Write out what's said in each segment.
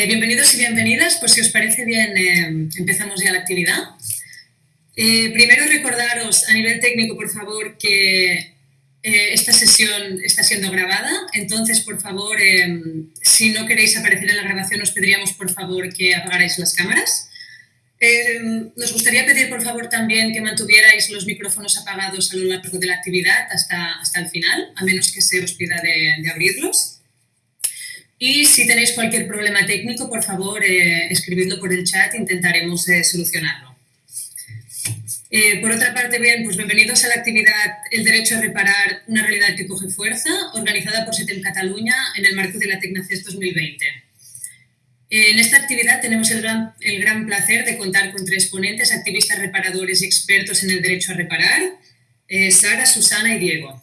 Eh, bienvenidos y bienvenidas. Pues si os parece bien, eh, empezamos ya la actividad. Eh, primero recordaros a nivel técnico, por favor, que esta sesión está siendo grabada. Entonces, por favor, si no queréis aparecer en la grabación, os pediríamos, por favor, que apagarais las cámaras. nos gustaría pedir, por favor, también que mantuvierais los micrófonos apagados a lo largo de la actividad hasta, hasta el final, a menos que se os pida de abrirlos. Y si tenéis cualquier problema técnico, por favor, eh, escribidlo por el chat, intentaremos eh, solucionarlo. Eh, por otra parte, bien, pues bienvenidos a la actividad El derecho a reparar una realidad que coge fuerza, organizada por SETEM Cataluña en el marco de la Tecnafest 2020. En esta actividad tenemos el gran, el gran placer de contar con tres ponentes, activistas reparadores y expertos en el derecho a reparar, Sara, Susana y Diego.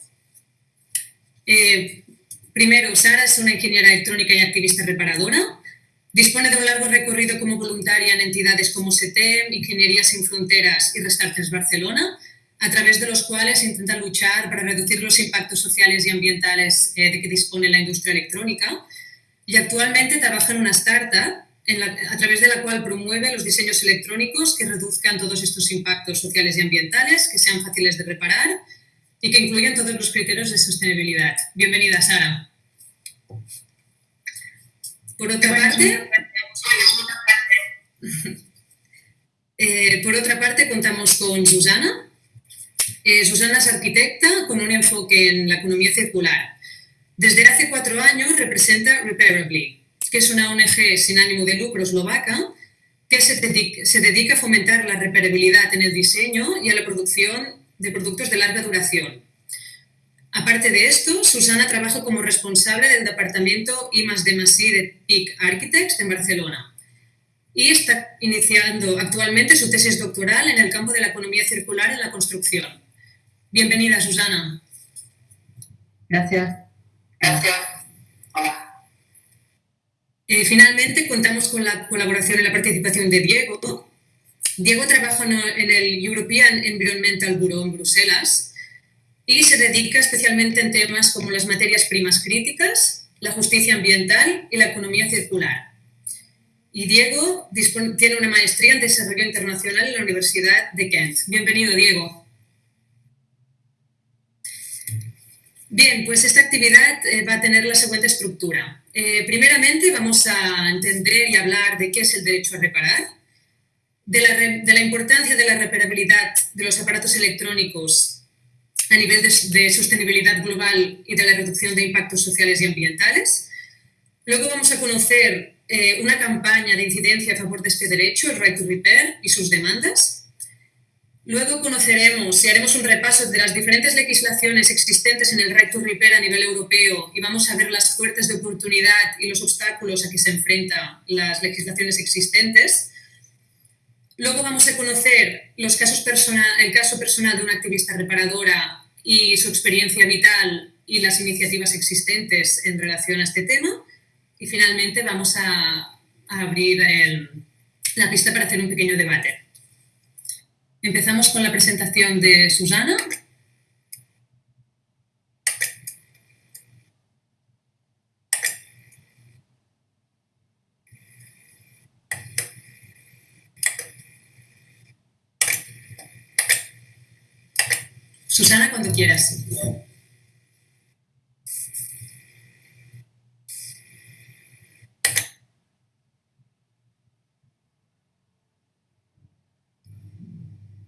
Primero, Sara es una ingeniera electrónica y activista reparadora. Dispone de un largo recorrido como voluntaria en entidades como SETEM, Ingeniería Sin Fronteras y Restartes Barcelona, a través de los cuales intenta luchar para reducir los impactos sociales y ambientales eh, de que dispone la industria electrónica. Y actualmente trabaja en una startup a través de la cual promueve los diseños electrónicos que reduzcan todos estos impactos sociales y ambientales, que sean fáciles de reparar y que incluyan todos los criterios de sostenibilidad. Bienvenida, Sara. Por otra parte, eh, por otra parte, contamos con Susana. Eh, Susana es arquitecta con un enfoque en la economía circular. Desde hace cuatro años representa Repairably, que es una ONG sin ánimo de lucro eslovaca que se dedica, se dedica a fomentar la reparabilidad en el diseño y a la producción de productos de larga duración. Aparte de esto, Susana trabaja como responsable del departamento I D de PIC Architects en Barcelona y está iniciando actualmente su tesis doctoral en el campo de la economía circular en la construcción. Bienvenida, Susana. Gracias. Gracias. Eh, finalmente, contamos con la colaboración y la participación de Diego, Diego trabaja en el European Environmental Bureau en Bruselas y se dedica especialmente en temas como las materias primas críticas, la justicia ambiental y la economía circular. Y Diego tiene una maestría en desarrollo internacional en la Universidad de Kent. Bienvenido, Diego. Bien, pues esta actividad eh, va a tener la siguiente estructura. Eh, primeramente vamos a entender y hablar de qué es el derecho a reparar de la, importancia de la reparabilidad de los aparatos electrónicos a nivel de, sostenibilidad global y de la reducción de impactos sociales y ambientales. Luego vamos a conocer eh, una campaña de incidencia a favor de este derecho, el Right to Repair y sus demandas. Luego conoceremos y haremos un repaso de las diferentes legislaciones existentes en el Right to Repair a nivel europeo y vamos a ver las puertas de oportunidad y los obstáculos a que se enfrentan las legislaciones existentes. Luego vamos a conocer el caso personal de una activista reparadora y su experiencia vital y las iniciativas existentes en relación a este tema. Y finalmente vamos a, abrir la pista para hacer un pequeño debate. Empezamos con la presentación de Susana. Susana, cuando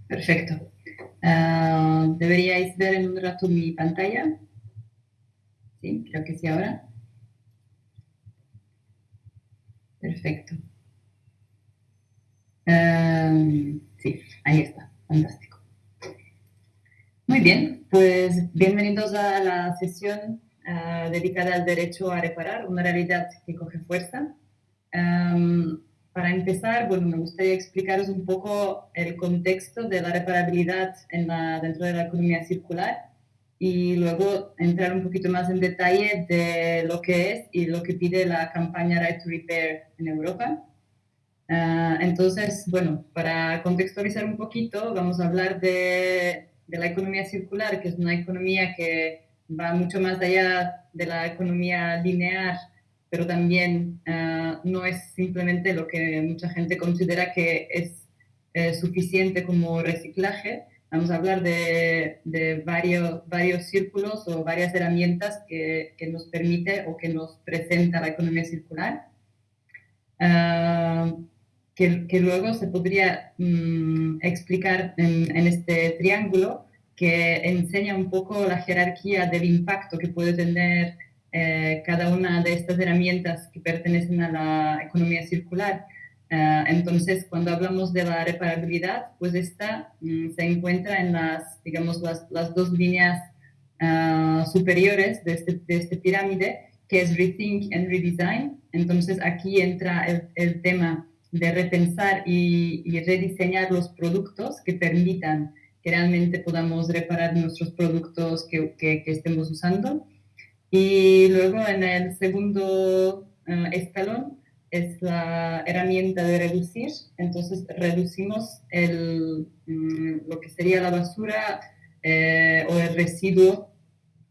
Perfecto. Ah, ¿Deberíais ver en un rato mi pantalla? Sí, creo que sí ahora. Perfecto. Ah, sí, ahí está. Fantástico. Muy bien, pues bienvenidos a la sesión ah, dedicada al derecho a reparar, una realidad que coge fuerza. para empezar, bueno, me gustaría explicaros un poco el contexto de la reparabilidad en la, dentro de la economía circular y luego entrar un poquito más en detalle de lo que es y lo que pide la campaña Right to Repair en Europa. Ah, entonces, bueno, para contextualizar un poquito, vamos a hablar de de la economía circular, que es una economía que va mucho más allá de la economía lineal pero también no es simplemente lo que mucha gente considera que es suficiente como reciclaje. Vamos a hablar de, de, varios, varios círculos o varias herramientas que, que nos permite o que nos presenta la economía circular. Que, que, luego se podría mm, explicar en, en, este triángulo que enseña un poco la jerarquía del impacto que puede tener eh, cada una de estas herramientas que pertenecen a la economía circular. Uh, entonces, cuando hablamos de la reparabilidad, pues esta um, se encuentra en las, digamos, las, las dos líneas uh, superiores de este, de este, pirámide, que es Rethink and Redesign. Entonces, aquí entra el, el tema de repensar y, rediseñar los productos que permitan que realmente podamos reparar nuestros productos que, que, estemos usando. Y luego en el segundo uh, escalón es la herramienta de reducir, entonces reducimos el, mm, lo que sería la basura eh, o el residuo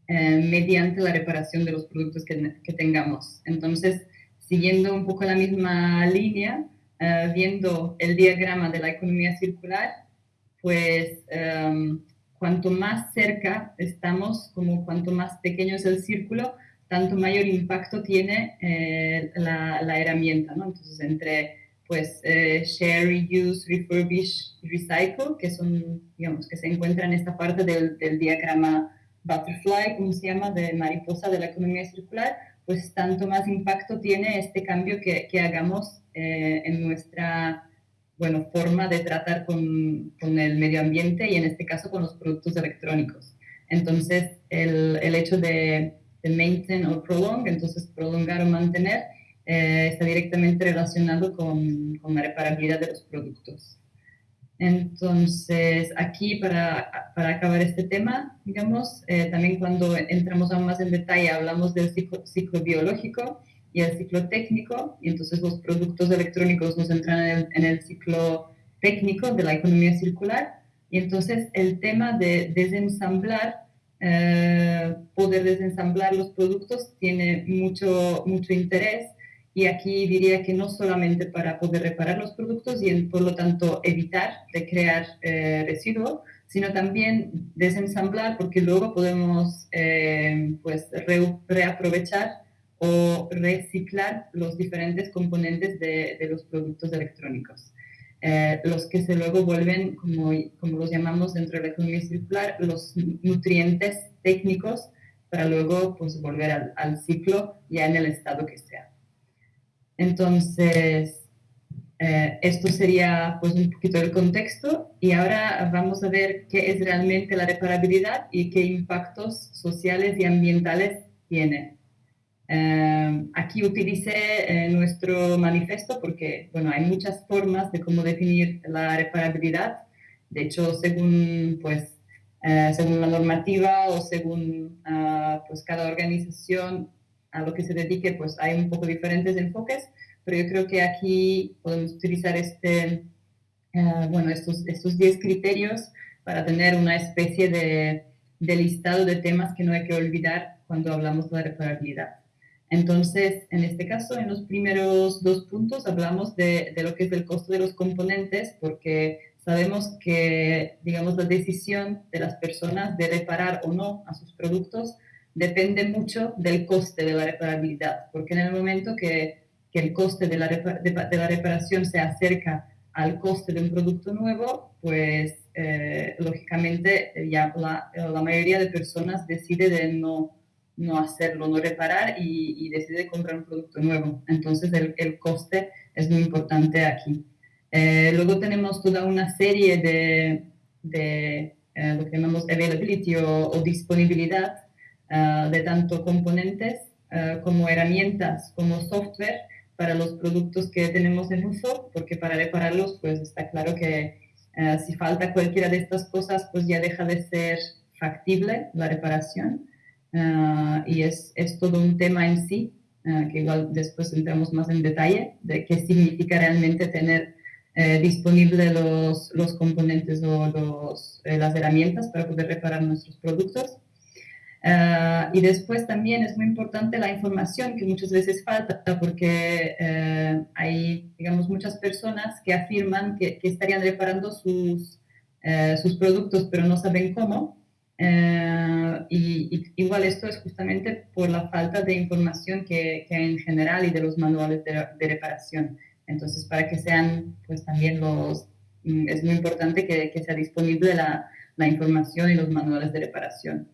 eh, mediante la reparación de los productos que, tengamos. Entonces, siguiendo un poco la misma línea, uh, viendo el diagrama de la economía circular, pues um, cuanto más cerca estamos, como cuanto más pequeño es el círculo, tanto mayor impacto tiene eh, la, la, herramienta, ¿no? Entonces, entre, pues, eh, share, reuse, refurbish, recycle, que son, digamos, que se encuentran en esta parte del, del, diagrama butterfly, como se llama, de mariposa de la economía circular, pues tanto más impacto tiene este cambio que, que hagamos eh, en nuestra bueno, forma de tratar con, con, el medio ambiente y en este caso con los productos electrónicos. Entonces, el, el hecho de de maintain o prolong, entonces prolongar o mantener, eh, está directamente relacionado con, con, la reparabilidad de los productos. Entonces, aquí para, para acabar este tema, digamos, eh, también cuando entramos aún más en detalle hablamos del ciclo, ciclo, biológico y el ciclo técnico, y entonces los productos electrónicos nos entran en el, en el ciclo técnico de la economía circular, y entonces el tema de desensamblar eh, poder desensamblar los productos tiene mucho, mucho interés. Y aquí diría que no solamente para poder reparar los productos y por lo tanto evitar de crear eh, residuos, sino también desensamblar porque luego podemos eh, pues re, reaprovechar o reciclar los diferentes componentes de, de los productos electrónicos. Eh, los que se luego vuelven, como, como los llamamos dentro de la economía circular, los nutrientes técnicos para luego pues, volver al, ciclo ya en el estado que sea. Entonces, eh, esto sería pues un poquito el contexto y ahora vamos a ver qué es realmente la reparabilidad y qué impactos sociales y ambientales tiene. Em, aquí utilicé eh, nuestro manifiesto porque, bueno, hay muchas formas de cómo definir la reparabilidad. De hecho, según, pues, eh, según la normativa o según uh, pues, cada organización a lo que se dedique, pues hay un poco diferentes enfoques, pero yo creo que aquí podemos utilizar este, uh, bueno, estos, estos 10 criterios para tener una especie de, de listado de temas que no hay que olvidar cuando hablamos de la reparabilidad. Entonces, en este caso, en los primeros dos puntos hablamos de, de, lo que es el costo de los componentes, porque sabemos que, digamos, la decisión de las personas de reparar o no a sus productos depende mucho del coste de la reparabilidad, porque en el momento que, que el coste de la, de, de la, reparación se acerca al coste de un producto nuevo, pues eh, lógicamente ya la, la mayoría de personas decide de no no hacerlo, no reparar y, y decide comprar un producto nuevo. Entonces el, el coste es muy importante aquí. Eh, luego tenemos toda una serie de, de eh, lo que llamamos availability o, o disponibilidad uh, de tanto componentes uh, como herramientas, como software para los productos que tenemos en uso, porque para repararlos pues está claro que uh, si falta cualquiera de estas cosas pues ya deja de ser factible la reparación. Uh, y es, es, todo un tema en sí, uh, que igual después entramos más en detalle, de qué significa realmente tener eh, disponibles los, los, componentes o los, eh, las herramientas para poder reparar nuestros productos. Ah, y después también es muy importante la información que muchas veces falta porque eh, hay, digamos, muchas personas que afirman que, estarían reparando sus, eh, sus productos pero no saben cómo. Eh, y, igual esto es justamente por la falta de información que, que hay en general y de los manuales de, de, reparación. Entonces, para que sean, pues también los, mm, es muy importante que, que sea disponible la, la información y los manuales de reparación.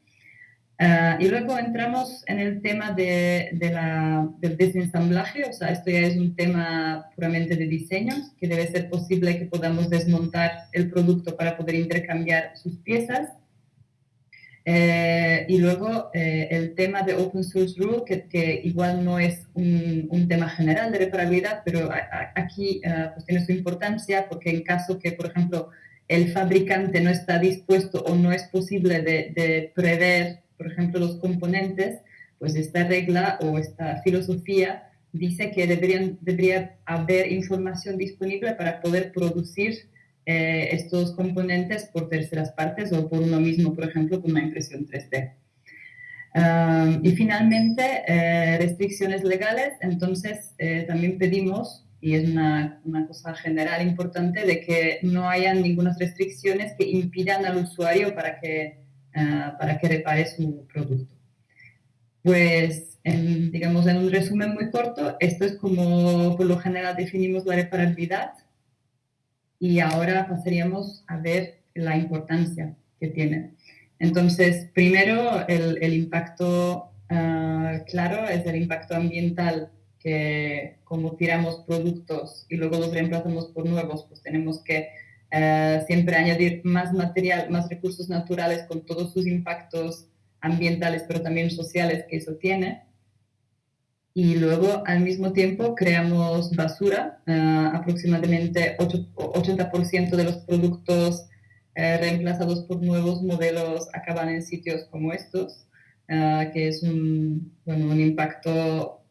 Ah, y luego entramos en el tema de, la, del desensamblaje, o sea, esto ya es un tema puramente de diseño, que debe ser posible que podamos desmontar el producto para poder intercambiar sus piezas. Eh, y luego eh, el tema de Open Source Rule, que, que igual no es un, un, tema general de reparabilidad, pero aquí ah, pues tiene su importancia porque en caso que, por ejemplo, el fabricante no está dispuesto o no es posible de, de prever por ejemplo, los componentes, pues esta regla o esta filosofía dice que deberían, debería haber información disponible para poder producir eh, estos componentes por terceras partes o por uno mismo, por ejemplo, con una impresión 3D. y finalmente, eh, restricciones legales. Entonces, eh, también pedimos, y es una, una, cosa general importante, de que no haya ninguna restricciones que impidan al usuario para que Ah, para que repare su producto. Pues, digamos, en un resumen muy corto, esto es como por lo general definimos la reparabilidad y ahora pasaríamos a ver la importancia que tiene. Entonces, primero, el, impacto ah, claro es el impacto ambiental que como tiramos productos y luego los reemplazamos por nuevos, pues tenemos que eh, siempre añadir más material, más recursos naturales con todos sus impactos ambientales, pero también sociales que eso tiene. Y luego, al mismo tiempo, creamos basura. Eh, aproximadamente 80% de los productos eh, reemplazados por nuevos modelos acaban en sitios como estos, que es un, bueno, un impacto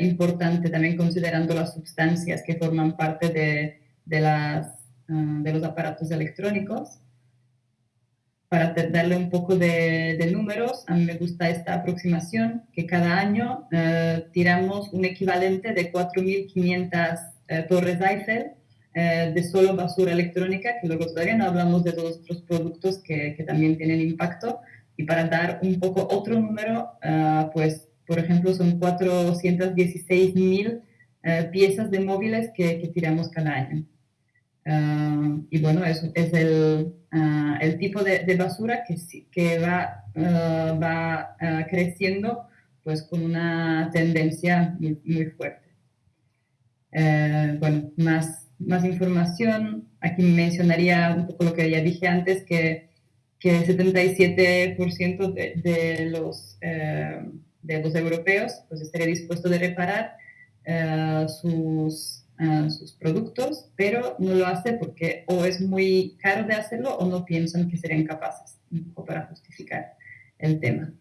importante también considerando las sustancias que forman parte de, de las Ah, de los aparatos electrónicos. Para darle un poco de, números, a mí me gusta esta aproximación, que cada año eh, tiramos un equivalente de 4.500 eh, torres Eiffel eh, de solo basura electrónica, que luego todavía no hablamos de todos otros productos que, que, también tienen impacto. Y para dar un poco otro número, pues, por ejemplo, son 416.000 piezas de móviles que, que tiramos cada año. Ah, y bueno, es, es el, ah, el, tipo de, de, basura que, que va, ah, va creciendo pues con una tendencia muy, muy fuerte. Eh, bueno, más, más información. Aquí mencionaría un poco lo que ya dije antes, que, que el 77% de, de, los, eh, de los europeos pues estaría dispuesto de reparar eh, sus productos, pero no lo hace porque o es muy caro de hacerlo o no piensan que serían capaces, para justificar el tema.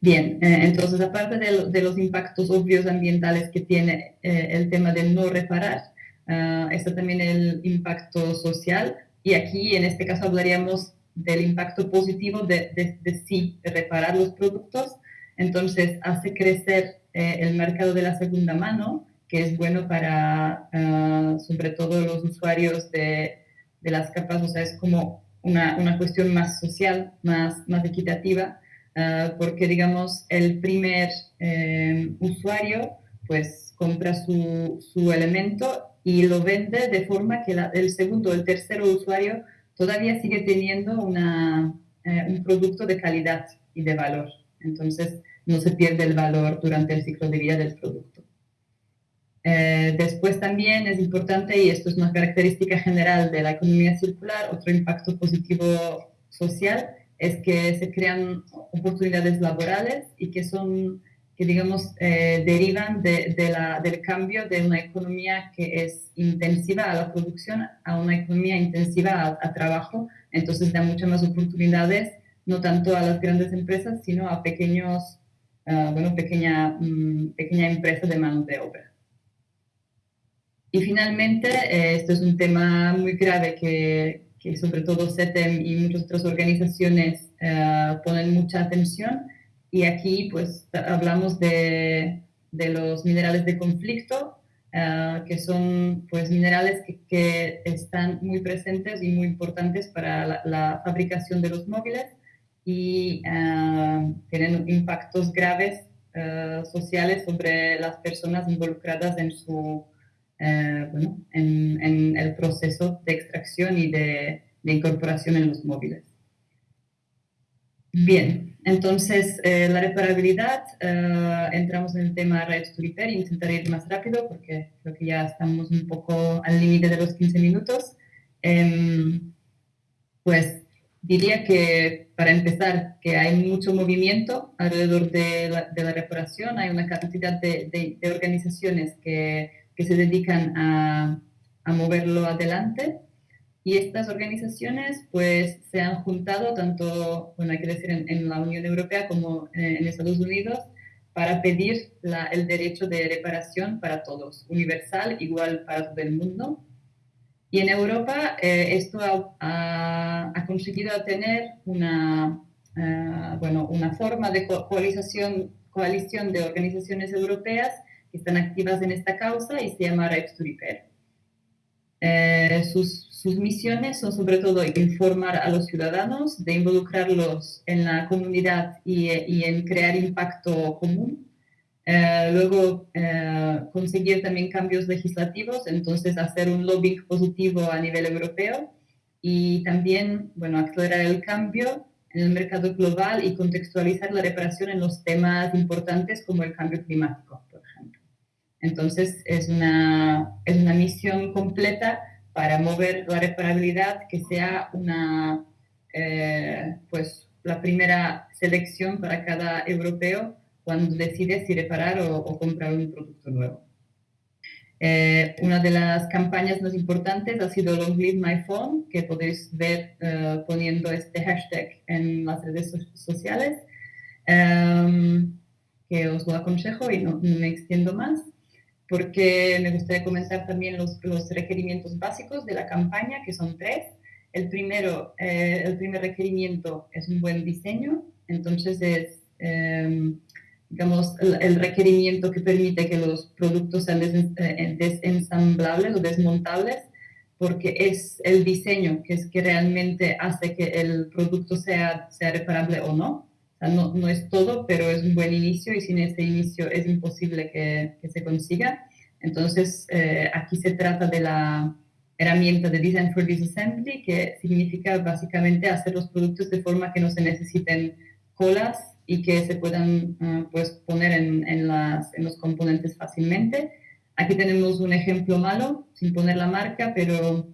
Bien, eh, entonces aparte de, los impactos obvios ambientales que tiene eh, el tema de no reparar, uh, está también el impacto social y aquí en este caso hablaríamos del impacto positivo de, de, de sí reparar los productos, entonces hace crecer el mercado de la segunda mano, que es bueno para, ah, sobre todo, los usuarios de, de, las capas, o sea, es como una, una cuestión más social, más, más equitativa, ah, porque, digamos, el primer eh, usuario, pues, compra su, su, elemento y lo vende de forma que el segundo el tercero usuario todavía sigue teniendo una, eh, un producto de calidad y de valor. Entonces, no se pierde el valor durante el ciclo de vida del producto. Eh, después también es importante, y esto es una característica general de la economía circular, otro impacto positivo social, es que se crean oportunidades laborales y que son, que digamos, eh, derivan de, la, del cambio de una economía que es intensiva a la producción a una economía intensiva a, trabajo. Entonces da muchas más oportunidades, no tanto a las grandes empresas, sino a pequeños, uh, bueno, pequeña, um, pequeña empresa de mano de obra. Y finalmente, eh, esto es un tema muy grave que, que, sobre todo SETEM y muchas otras organizaciones ponen mucha atención. Y aquí pues hablamos de, de los minerales de conflicto, que son pues minerales que, que, están muy presentes y muy importantes para la, fabricación de los móviles y tienen impactos graves sociales sobre las personas involucradas en su eh, bueno, en, en, el proceso de extracción y de, de incorporación en los móviles. Bien, entonces eh, la reparabilidad, eh, entramos en el tema Rights to Repair, intentaré ir más rápido porque creo que ya estamos un poco al límite de los 15 minutos. Em, pues diría que para empezar que hay mucho movimiento alrededor de la, de la reparación, hay una cantidad de, de, de organizaciones que que se dedican a, a moverlo adelante. Y estas organizaciones pues se han juntado tanto, bueno, hay que decir, en, la Unión Europea como en, Estados Unidos para pedir la, el derecho de reparación para todos, universal, igual para todo el mundo. Y en Europa eh, esto ha, ha, conseguido tener una, uh, bueno, una forma de coalición, coalición de organizaciones europeas están activas en esta causa y se llama Rights to Eh, sus, sus, misiones son sobre todo informar a los ciudadanos, de involucrarlos en la comunidad y, y en crear impacto común. Eh, luego, eh, conseguir también cambios legislativos, entonces hacer un lobbying positivo a nivel europeo y también, bueno, acelerar el cambio en el mercado global y contextualizar la reparación en los temas importantes como el cambio climático. Entonces, es una, es una misión completa para mover la reparabilidad que sea una, eh, pues, la primera selección para cada europeo cuando decide si reparar o, comprar un producto nuevo. Eh, una de las campañas más importantes ha sido Long Live My Phone, que podéis ver eh, poniendo este hashtag en las redes sociales, que os lo aconsejo y no me extiendo más porque me gustaría comentar también los, los, requerimientos básicos de la campaña, que son tres. El primero, eh, el primer requerimiento es un buen diseño, entonces es, em, digamos, el, requerimiento que permite que los productos sean eh, desensamblables o desmontables, porque es el diseño que es que realmente hace que el producto sea, sea reparable o no no, no, es todo, pero es un buen inicio y sin ese inicio es imposible que, se consiga. Entonces, eh, aquí se trata de la herramienta de Design for Disassembly, que significa básicamente hacer los productos de forma que no se necesiten colas y que se puedan eh, pues poner en, en, las, en, los componentes fácilmente. Aquí tenemos un ejemplo malo, sin poner la marca, pero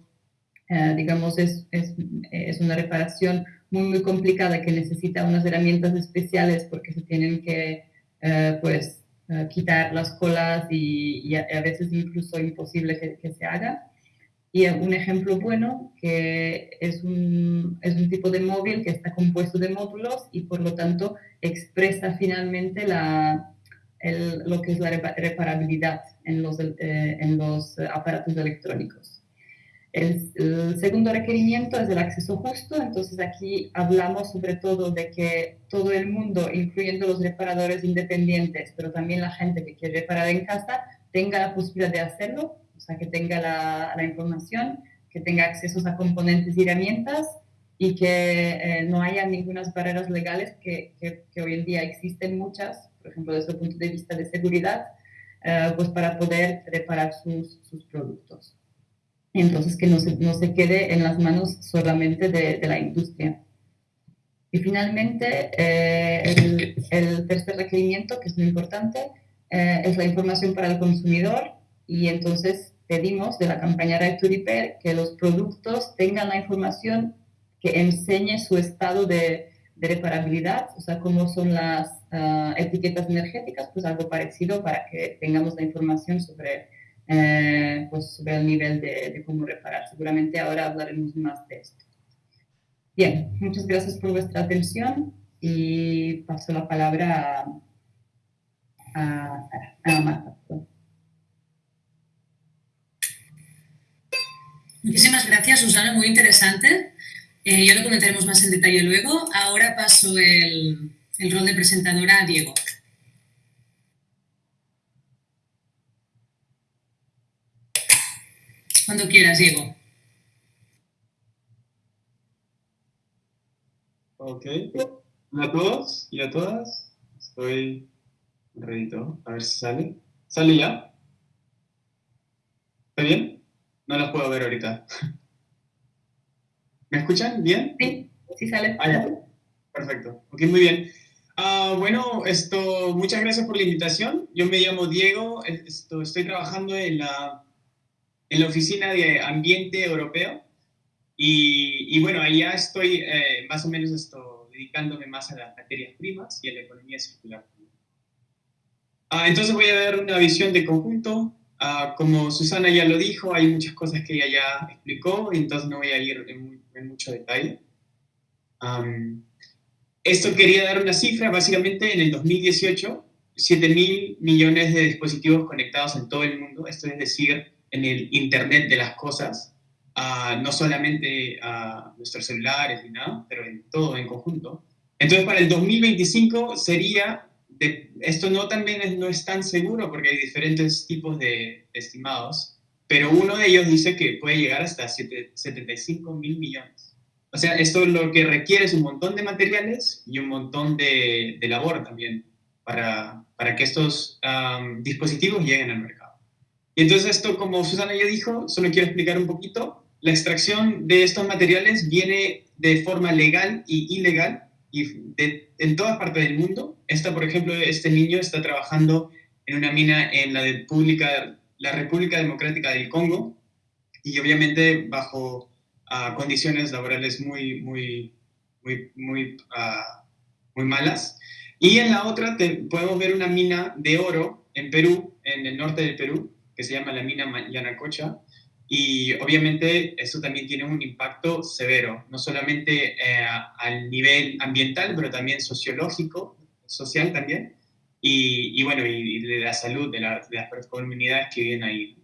eh, digamos es, es, es una reparación muy, muy complicada que necesita unas herramientas especiales porque se tienen que, eh, pues, eh, quitar las colas y, a, veces incluso imposible que, que, se haga. Y un ejemplo bueno que es un, es un tipo de móvil que está compuesto de módulos y por lo tanto expresa finalmente la, el, lo que es la reparabilidad en los, eh, en los aparatos electrónicos. El, segundo requerimiento es el acceso justo, entonces aquí hablamos sobre todo de que todo el mundo, incluyendo los reparadores independientes, pero también la gente que quiere reparar en casa, tenga la posibilidad de hacerlo, o sea, que tenga la, la información, que tenga acceso a componentes y herramientas y que eh, no haya ninguna barreras legales que, que, hoy en día existen muchas, por ejemplo, desde el punto de vista de seguridad, eh, pues para poder reparar sus, sus productos entonces que no se, no se quede en las manos solamente de, de la industria. Y finalmente, eh, el, el, tercer requerimiento, que es muy importante, eh, es la información para el consumidor y entonces pedimos de la campaña Right to Repair que los productos tengan la información que enseñe su estado de, de reparabilidad, o sea, cómo son las uh, etiquetas energéticas, pues algo parecido para que tengamos la información sobre eh, pues sobre el nivel de, cómo reparar. Seguramente ahora hablaremos más de esto. Bien, muchas gracias por vuestra atención y paso la palabra a, a, Marta. Muchísimas gracias, Susana, muy interesante. Eh, ya lo comentaremos más en detalle luego. Ahora paso el, el rol de presentadora a Diego. Cuando quieras, Diego. Ok. Hola a todos y a todas. Estoy redito. A ver si sale. ¿Sale ya? ¿Está bien? No las puedo ver ahorita. ¿Me escuchan bien? Sí, sí sale. Ah, Perfecto. Ok, muy bien. Ah, bueno, esto, muchas gracias por la invitación. Yo me llamo Diego. Esto, estoy trabajando en la en la Oficina de Ambiente Europeo. Y, bueno, allá estoy eh, más o menos esto, dedicándome más a las materias primas y a la economía circular. Ah, entonces voy a dar una visión de conjunto. Ah, como Susana ya lo dijo, hay muchas cosas que ella ya explicó, entonces no voy a ir en, mucho detalle. esto quería dar una cifra, básicamente en el 2018, 7 mil millones de dispositivos conectados en todo el mundo, esto es decir, en el Internet de las cosas, no solamente a nuestros celulares y nada, pero en todo en conjunto. Entonces, para el 2025 sería, de, esto no también es, no es tan seguro porque hay diferentes tipos de estimados, pero uno de ellos dice que puede llegar hasta 75 mil millones. O sea, esto lo que requiere es un montón de materiales y un montón de, de labor también para, para que estos dispositivos lleguen al mercado. Y entonces esto, como Susana ya dijo, solo quiero explicar un poquito. La extracción de estos materiales viene de forma legal y ilegal y en todas partes del mundo. Esta, por ejemplo, este niño está trabajando en una mina en la, República, la República Democrática del Congo y obviamente bajo ah, condiciones laborales muy, muy, muy, muy, ah, muy malas. Y en la otra podemos ver una mina de oro en Perú, en el norte del Perú, que se llama la mina Yanacocha. Y obviamente eso también tiene un impacto severo, no solamente eh, al nivel ambiental, pero también sociológico, social también, y, bueno, y, de la salud de, las comunidades que viven ahí.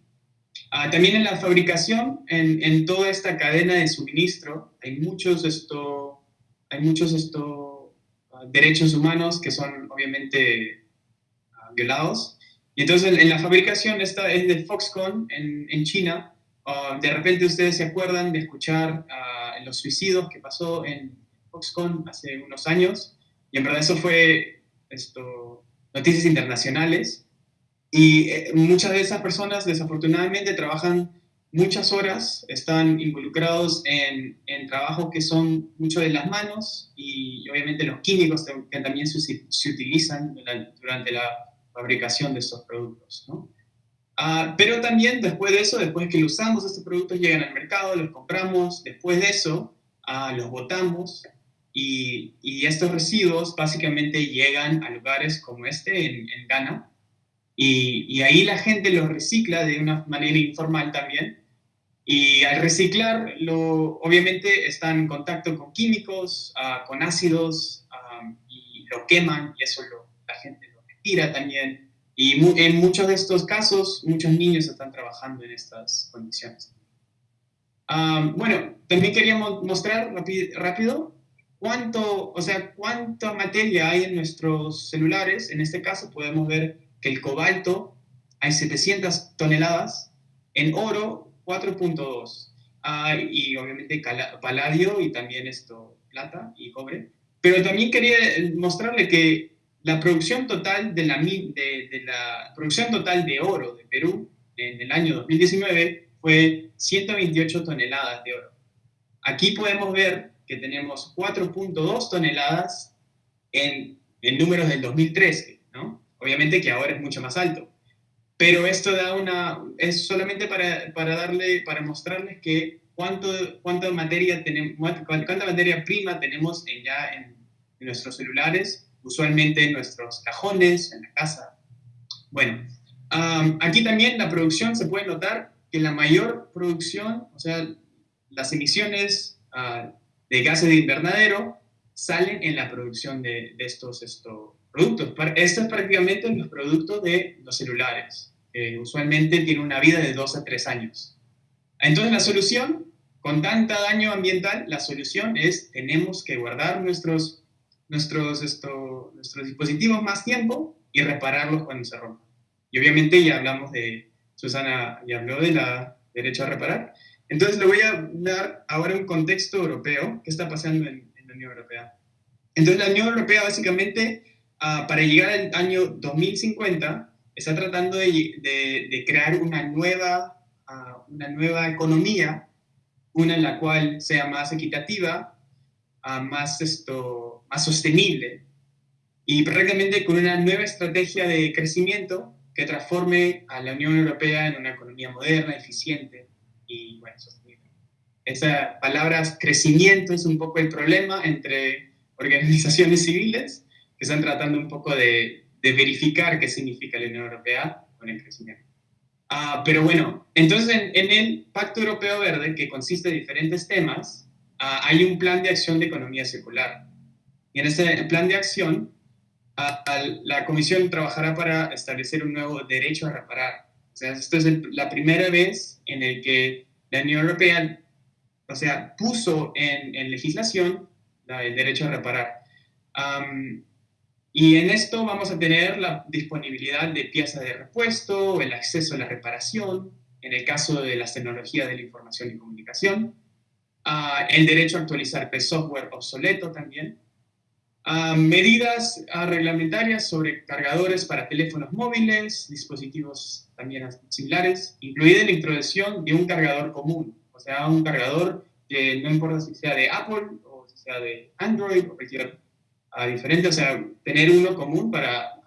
Ah, también en la fabricación, en, en, toda esta cadena de suministro, hay muchos, esto, hay muchos esto, ah, derechos humanos que son obviamente ah, violados y entonces en, la fabricación, esta es de Foxconn en, en China. Ah, de repente ustedes se acuerdan de escuchar uh, los suicidios que pasó en Foxconn hace unos años. Y en verdad eso fue esto, noticias internacionales. Y eh, muchas de esas personas desafortunadamente trabajan muchas horas, están involucrados en, en trabajos que son mucho de las manos y, obviamente los químicos que también se, se utilizan durante la fabricación de estos productos. ¿no? Ah, pero también después de eso, después que lo usamos, estos productos llegan al mercado, los compramos, después de eso ah, los botamos y, estos residuos básicamente llegan a lugares como este en, Ghana y, ahí la gente los recicla de una manera informal también y al reciclar obviamente están en contacto con químicos, ah, con ácidos y lo queman y eso lo, también. Y en muchos de estos casos, muchos niños están trabajando en estas condiciones. bueno, también queríamos mostrar rápido cuánto, o sea, cuánta materia hay en nuestros celulares. En este caso podemos ver que el cobalto hay 700 toneladas, en oro 4.2, y obviamente paladio y también esto, plata y cobre. Pero también quería mostrarle que la producción total de la, producción total de oro de Perú en el año 2019 fue 128 toneladas de oro. Aquí podemos ver que tenemos 4.2 toneladas en, en, números del 2013, ¿no? Obviamente que ahora es mucho más alto. Pero esto da una, es solamente para, para darle, para mostrarles que cuánto, cuánta materia tenemos, cuánta materia prima tenemos en, ya en nuestros celulares usualmente en nuestros cajones, en la casa. Bueno, aquí también la producción se puede notar que la mayor producción, o sea, las emisiones ah, de gases de invernadero salen en la producción de, estos, estos productos. Esto es prácticamente los productos de los celulares, que usualmente tienen una vida de 2 a 3 años. Entonces la solución con tanta daño ambiental, la solución es tenemos que guardar nuestros, nuestros, esto, nuestros dispositivos más tiempo y repararlos cuando se rompan. Y obviamente ya hablamos de, Susana ya habló de la derecho a reparar. Entonces le voy a dar ahora un contexto europeo, qué está pasando en, la Unión Europea. Entonces la Unión Europea básicamente, ah, para llegar al año 2050, está tratando de, de, crear una nueva, uh, una nueva economía, una en la cual sea más equitativa, uh, más, esto, más sostenible, y prácticamente con una nueva estrategia de crecimiento que transforme a la Unión Europea en una economía moderna, eficiente y bueno, sostenible. Esa palabra crecimiento es un poco el problema entre organizaciones civiles que están tratando un poco de, de verificar qué significa la Unión Europea con el crecimiento. Uh, pero bueno, entonces en, en, el Pacto Europeo Verde, que consiste de diferentes temas, uh, hay un plan de acción de economía circular. En ese plan de acción la Comisión trabajará para establecer un nuevo derecho a reparar. O sea, esto es la primera vez en el que la Unión Europea, o sea, puso en, en legislación el derecho a reparar. y en esto vamos a tener la disponibilidad de piezas de repuesto, el acceso a la reparación, en el caso de las tecnologías de la información y comunicación, uh, el derecho a actualizar software obsoleto también, medidas reglamentarias sobre cargadores para teléfonos móviles, dispositivos también similares, incluida la introducción de un cargador común, o sea, un cargador que no importa si sea de Apple o si sea de Android o cualquier diferente, o sea, tener uno común para,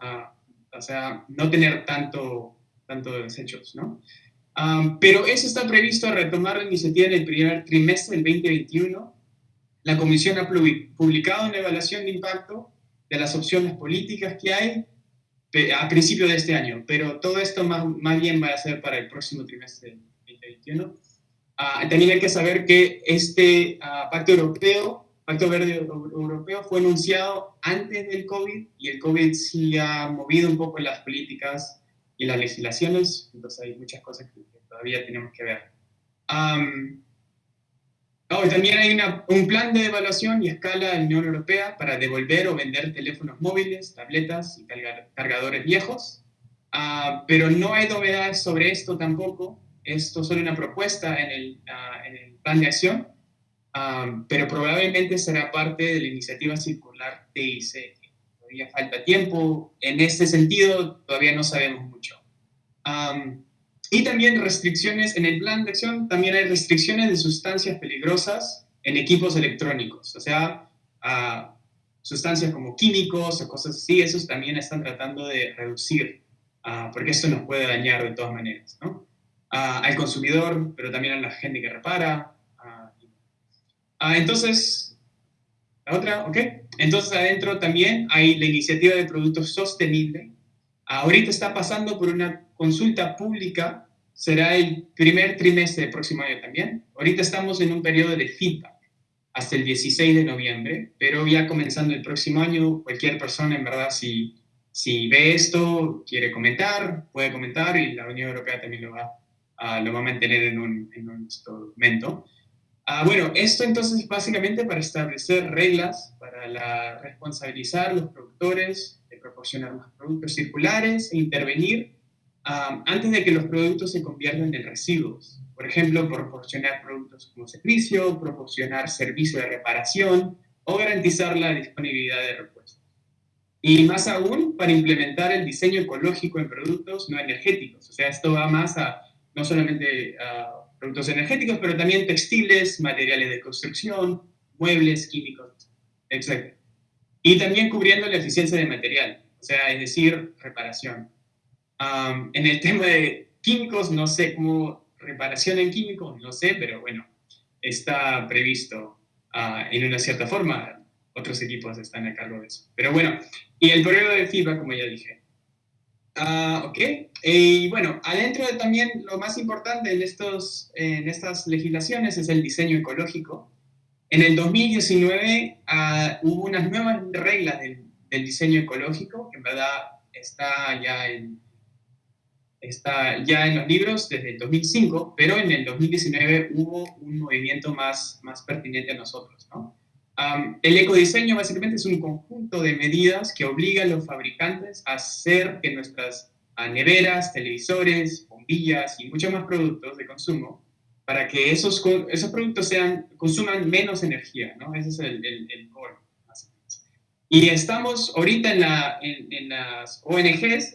o sea, no tener tanto, tanto desechos, ¿no? pero eso está previsto a retomar la iniciativa en el primer trimestre del 2021 la Comisión ha publicado una evaluación de impacto de las opciones políticas que hay a principio de este año, pero todo esto más, más bien va a ser para el próximo trimestre del 2021. Ah, también hay que saber que este ah, pacto europeo, pacto verde europeo, fue anunciado antes del COVID y el COVID sí ha movido un poco las políticas y las legislaciones, entonces hay muchas cosas que, todavía tenemos que ver. Oh, también hay un plan de evaluación y escala de la Unión Europea para devolver o vender teléfonos móviles, tabletas y cargadores viejos, ah, pero no hay novedades sobre esto tampoco. Esto es solo una propuesta en el, ah, en el plan de acción, ah, pero probablemente será parte de la iniciativa circular TIC. Todavía falta tiempo. En este sentido, todavía no sabemos mucho. Y también restricciones, en el plan de acción también hay restricciones de sustancias peligrosas en equipos electrónicos, o sea, sustancias como químicos o cosas así, esos también están tratando de reducir, porque esto nos puede dañar de todas maneras, ¿no? al consumidor, pero también a la gente que repara. entonces, la otra, ¿ok? Entonces adentro también hay la iniciativa de productos sostenibles. Ahorita está pasando por una consulta pública será el primer trimestre del próximo año también. Ahorita estamos en un periodo de feedback hasta el 16 de noviembre, pero ya comenzando el próximo año, cualquier persona en verdad si, si ve esto, quiere comentar, puede comentar y la Unión Europea también lo va, a, lo va a mantener en un, en un documento. Ah, bueno, esto entonces básicamente para establecer reglas para la, responsabilizar los productores de proporcionar más productos circulares e intervenir antes de que los productos se conviertan en residuos. Por ejemplo, proporcionar productos como servicio, proporcionar servicio de reparación o garantizar la disponibilidad de repuestos. Y más aún, para implementar el diseño ecológico en productos no energéticos. O sea, esto va más a no solamente a productos energéticos, pero también textiles, materiales de construcción, muebles, químicos, etc. Y también cubriendo la eficiencia de material, o sea, es decir, reparación en el tema de químicos, no sé cómo reparación en químicos, no sé, pero bueno, está previsto ah, en una cierta forma. Otros equipos están a cargo de eso. Pero bueno, y el periodo de FIBA, como ya dije. Uh, ok, y bueno, adentro de también lo más importante en, estos, en estas legislaciones es el diseño ecológico. En el 2019 ah, hubo unas nuevas reglas del, del, diseño ecológico, que en verdad está ya en, está ya en los libros desde el 2005, pero en el 2019 hubo un movimiento más, más pertinente a nosotros. ¿no? el ecodiseño básicamente es un conjunto de medidas que obliga a los fabricantes a hacer que nuestras neveras, televisores, bombillas y muchos más productos de consumo para que esos, esos productos sean, consuman menos energía, ¿no? Ese es el, el, el Y estamos ahorita en, la, en, las ONGs,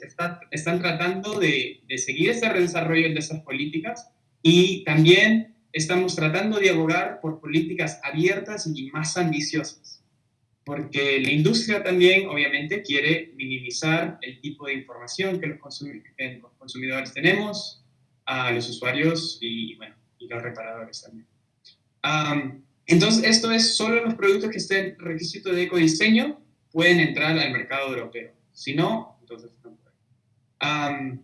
están tratando de, de seguir ese desarrollo de esas políticas y también estamos tratando de abogar por políticas abiertas y más ambiciosas, porque la industria también obviamente quiere minimizar el tipo de información que los, consumidores tenemos, a los usuarios y, bueno, y los reparadores también. entonces, esto es solo los productos que estén requisito de ecodiseño pueden entrar al mercado europeo. Si no, entonces no pueden.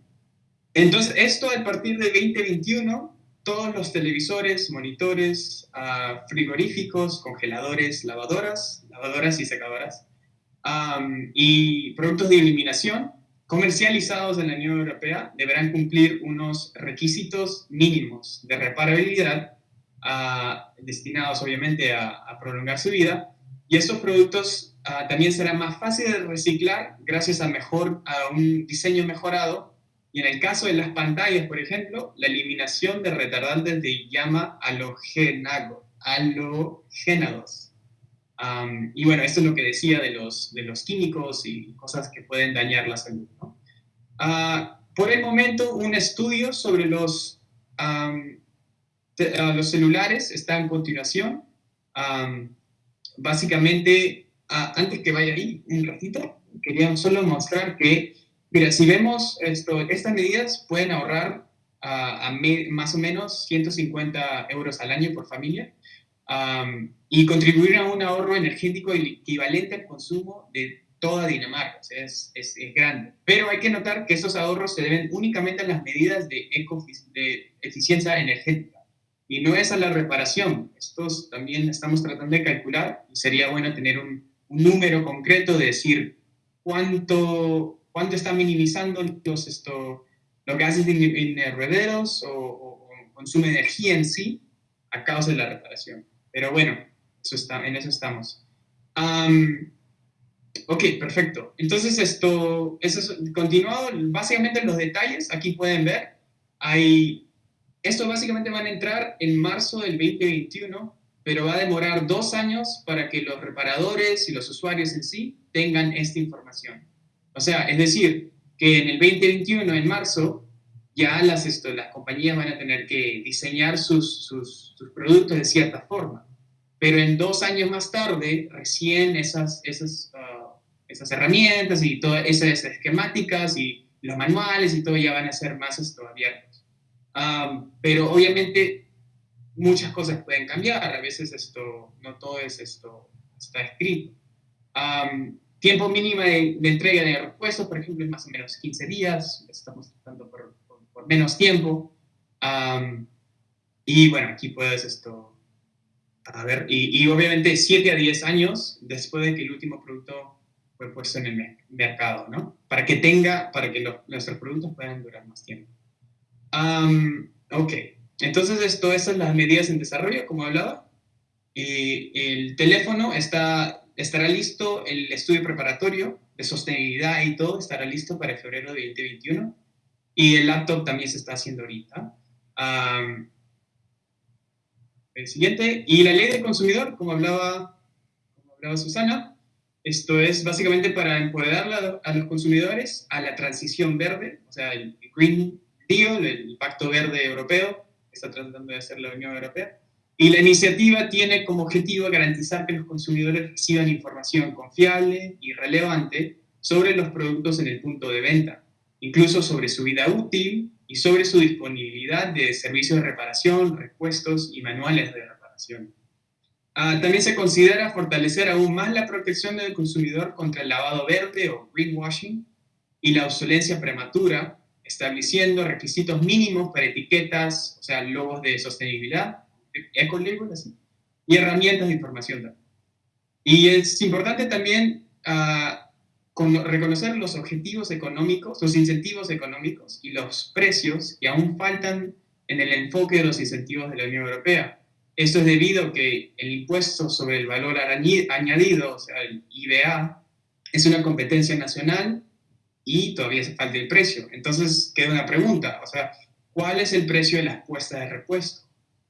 entonces, esto a partir de 2021 todos los televisores, monitores, ah, frigoríficos, congeladores, lavadoras, lavadoras y secadoras, y productos de iluminación comercializados en la Unión Europea deberán cumplir unos requisitos mínimos de reparabilidad ah, destinados obviamente a, prolongar su vida y estos productos ah, también serán más fáciles de reciclar gracias a, mejor, a un diseño mejorado y en el caso de las pantallas, por ejemplo, la eliminación de retardantes de llama halogénados. y bueno, esto es lo que decía de los, de los químicos y cosas que pueden dañar la salud. Ah, por el momento, un estudio sobre los, ah, los celulares está en continuación. básicamente, ah, antes que vaya ahí un ratito, quería solo mostrar que Mira, si vemos esto, estas medidas pueden ahorrar a más o menos 150 euros al año por familia y contribuir a un ahorro energético equivalente al consumo de toda Dinamarca. O sea, es, es, grande. Pero hay que notar que esos ahorros se deben únicamente a las medidas de, de eficiencia energética y no es a la reparación. Estos también estamos tratando de calcular sería bueno tener un, un número concreto de decir cuánto cuánto está minimizando los, esto, lo que hace en, herederos o, consume energía en sí a causa de la reparación. Pero bueno, eso está, en eso estamos. ok, perfecto. Entonces esto, eso es continuado, básicamente los detalles, aquí pueden ver, hay, esto básicamente van a entrar en marzo del 2021, pero va a demorar dos años para que los reparadores y los usuarios en sí tengan esta información. O sea, es decir, que en el 2021, en marzo, ya las, esto, las compañías van a tener que diseñar sus, sus, productos de cierta forma. Pero en dos años más tarde, recién esas, esas, ah, esas herramientas y todas esas esquemáticas y los manuales y todo ya van a ser más esto, abiertos. pero obviamente muchas cosas pueden cambiar, a veces esto, no todo es esto, está escrito. Tiempo mínimo de, entrega de repuestos, por ejemplo, es más o menos 15 días, estamos tratando por, menos tiempo. y bueno, aquí puedes esto, a ver, y, obviamente 7 a 10 años después de que el último producto fue puesto en el mercado, ¿no? Para que tenga, para que nuestros productos puedan durar más tiempo. ok, entonces esto, esas las medidas en desarrollo, como hablaba. El teléfono está estará listo el estudio preparatorio de sostenibilidad y todo, estará listo para febrero de 2021. Y el laptop también se está haciendo ahorita. el siguiente. Y la ley del consumidor, como hablaba, como hablaba Susana, esto es básicamente para empoderar a los consumidores a la transición verde, o sea, el Green Deal, el Pacto Verde Europeo, está tratando de hacer la Unión Europea. Y la iniciativa tiene como objetivo garantizar que los consumidores reciban información confiable y relevante sobre los productos en el punto de venta, incluso sobre su vida útil y sobre su disponibilidad de servicios de reparación, repuestos y manuales de reparación. Ah, también se considera fortalecer aún más la protección del consumidor contra el lavado verde o greenwashing y la obsolencia prematura, estableciendo requisitos mínimos para etiquetas, o sea, logos de sostenibilidad, así, y herramientas de información. Y es importante también uh, reconocer los objetivos económicos, los incentivos económicos y los precios que aún faltan en el enfoque de los incentivos de la Unión Europea. Esto es debido a que el impuesto sobre el valor añadido, o sea, el IBA, es una competencia nacional y todavía se falta el precio. Entonces queda una pregunta, o sea, ¿cuál es el precio de las puestas de repuesto?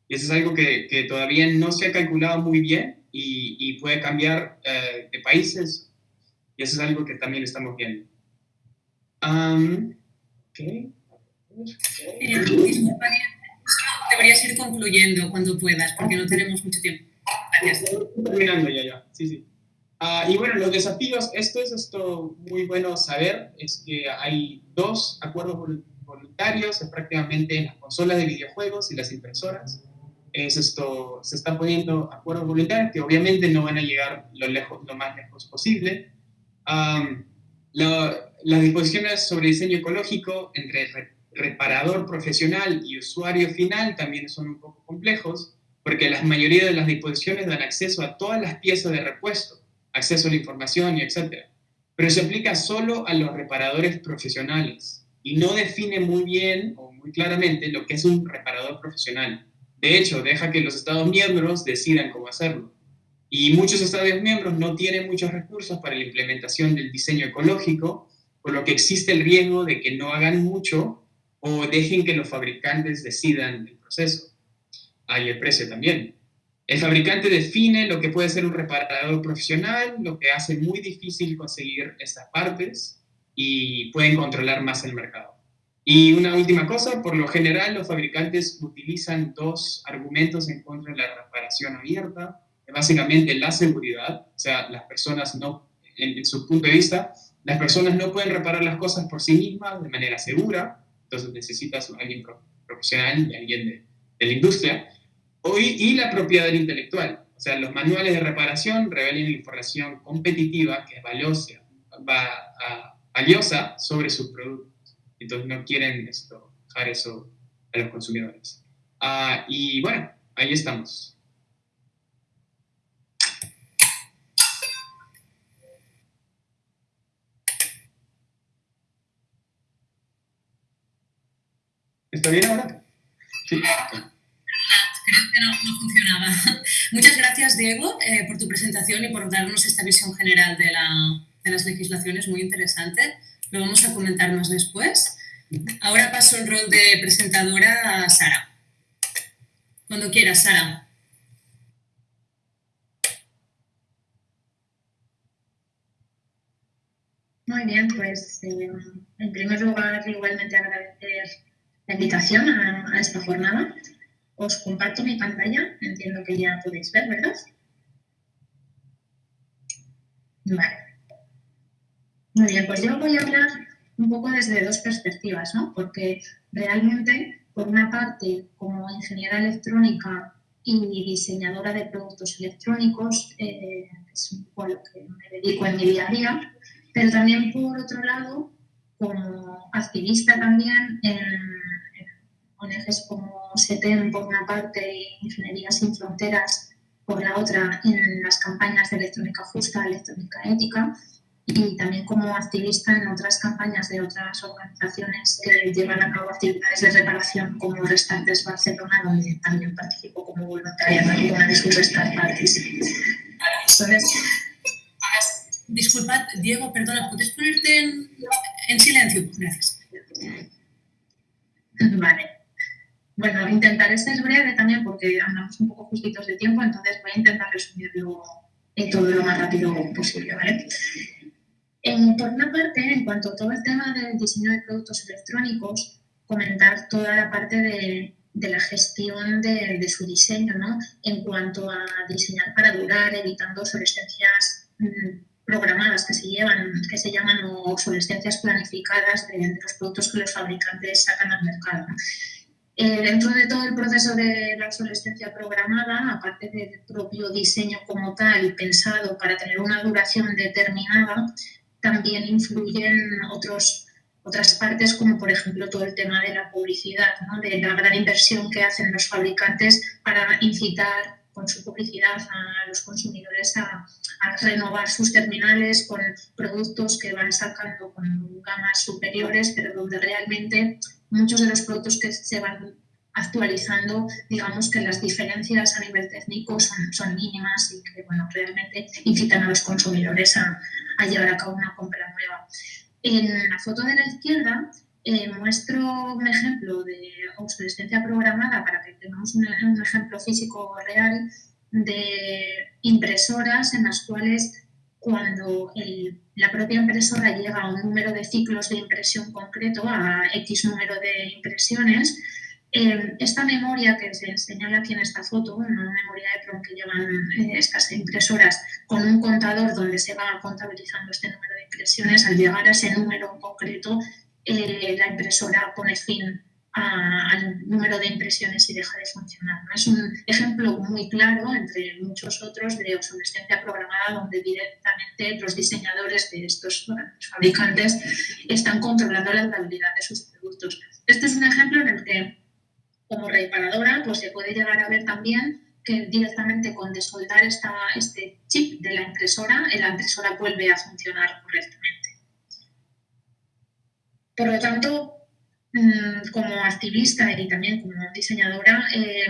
Y eso es algo que, que todavía no se ha calculado muy bien y, y puede cambiar eh, de países. Y eso es algo que también estamos viendo. Um, okay. Eh, deberías ir concluyendo cuando puedas, porque no tenemos mucho tiempo. Gracias. Terminando ya, ya. Sí, sí. Uh, y bueno, los desafíos, esto es esto muy bueno saber, es que hay dos acuerdos voluntarios prácticamente en las consolas de videojuegos y las impresoras es esto, se están poniendo acuerdos voluntarios que obviamente no van a llegar lo, lejos, lo más lejos posible. las disposiciones sobre diseño ecológico entre reparador profesional y usuario final también son un poco complejos, porque la mayoría de las disposiciones dan acceso a todas las piezas de repuesto, acceso a la información y etc. Pero se aplica solo a los reparadores profesionales y no define muy bien o muy claramente lo que es un reparador profesional. De hecho, deja que los Estados miembros decidan cómo hacerlo. Y muchos Estados miembros no tienen muchos recursos para la implementación del diseño ecológico, por lo que existe el riesgo de que no hagan mucho o dejen que los fabricantes decidan el proceso. Hay el precio también. El fabricante define lo que puede ser un reparador profesional, lo que hace muy difícil conseguir estas partes y pueden controlar más el mercado. Y una última cosa, por lo general los fabricantes utilizan dos argumentos en contra de la reparación abierta, básicamente la seguridad, o sea, las personas no, en, su punto de vista, las personas no pueden reparar las cosas por sí mismas de manera segura, entonces necesitas a alguien profesional y alguien de, la industria, y la propiedad intelectual, o sea, los manuales de reparación revelan información competitiva que es valiosa, va, valiosa sobre sus productos. Entonces no quieren esto, dejar eso a los consumidores. Ah, y bueno, ahí estamos. ¿Está bien ahora? Sí. No, no funcionaba. Muchas gracias, Diego, eh, por tu presentación y por darnos esta visión general de, la, de las legislaciones, muy interesante. Lo vamos a comentar más después. Ahora paso el rol de presentadora a Sara. Cuando quieras, Sara. Muy bien, pues eh, en primer lugar igualmente agradecer la invitación a, esta jornada. Os comparto mi pantalla, entiendo que ya podéis ver, ¿verdad? Vale. Muy bien, pues yo voy a hablar un poco desde dos perspectivas, ¿no? Porque realmente, por una parte, como ingeniera electrónica y diseñadora de productos electrónicos, eh, es un poco a lo que me dedico en mi día a día, pero también, por otro lado, como activista también en, ONGs como SETEM por una parte y Ingeniería Sin Fronteras por la otra en las campañas de electrónica justa, electrónica ética, y también como activista en otras campañas de otras organizaciones que llevan a cabo actividades de reparación como Restantes Barcelona, donde también participo como voluntaria en una de sus Restart Parties. Entonces, Disculpad, Diego, perdona, ¿puedes ponerte en, en silencio? Gracias. Vale. Bueno, intentaré ser breve también porque andamos un poco justitos de tiempo, entonces voy a intentar resumirlo todo lo más rápido posible, ¿vale? por una parte, en cuanto a todo el tema del diseño de productos electrónicos, comentar toda la parte de, de la gestión de, de, su diseño, ¿no? En cuanto a diseñar para durar, evitando obsolescencias mmm, programadas que se, llevan, que se llaman obsolescencias planificadas de, de, los productos que los fabricantes sacan al mercado. Eh, dentro de todo el proceso de la obsolescencia programada, aparte del propio diseño como tal, pensado para tener una duración determinada, también influyen otros, otras partes, como por ejemplo todo el tema de la publicidad, ¿no? de la gran inversión que hacen los fabricantes para incitar con su publicidad a los consumidores a, renovar sus terminales con productos que van sacando con gamas superiores, pero donde realmente muchos de los productos que se van actualizando, digamos que las diferencias a nivel técnico son, mínimas y que bueno, realmente incitan a los consumidores a, a llevar a cabo una compra nueva. En la foto de la izquierda eh, muestro un ejemplo de obsolescencia programada para que tengamos un, ejemplo físico real de impresoras en las cuales cuando la propia impresora llega a un número de ciclos de impresión concreto, a X número de impresiones, eh, esta memoria que se señala aquí en esta foto, una memoria de PROM que llevan eh, estas impresoras con un contador donde se va contabilizando este número de impresiones, al llegar a ese número concreto eh, la impresora pone fin al número de impresiones y deja de funcionar. Es un ejemplo muy claro, entre muchos otros, de obsolescencia programada, donde directamente los diseñadores de estos fabricantes están controlando la durabilidad de sus productos. Este es un ejemplo en el que, como reparadora, pues se puede llegar a ver también que directamente con desoldar este chip de la impresora, la impresora vuelve a funcionar correctamente. Por lo tanto, como activista y también como diseñadora, eh,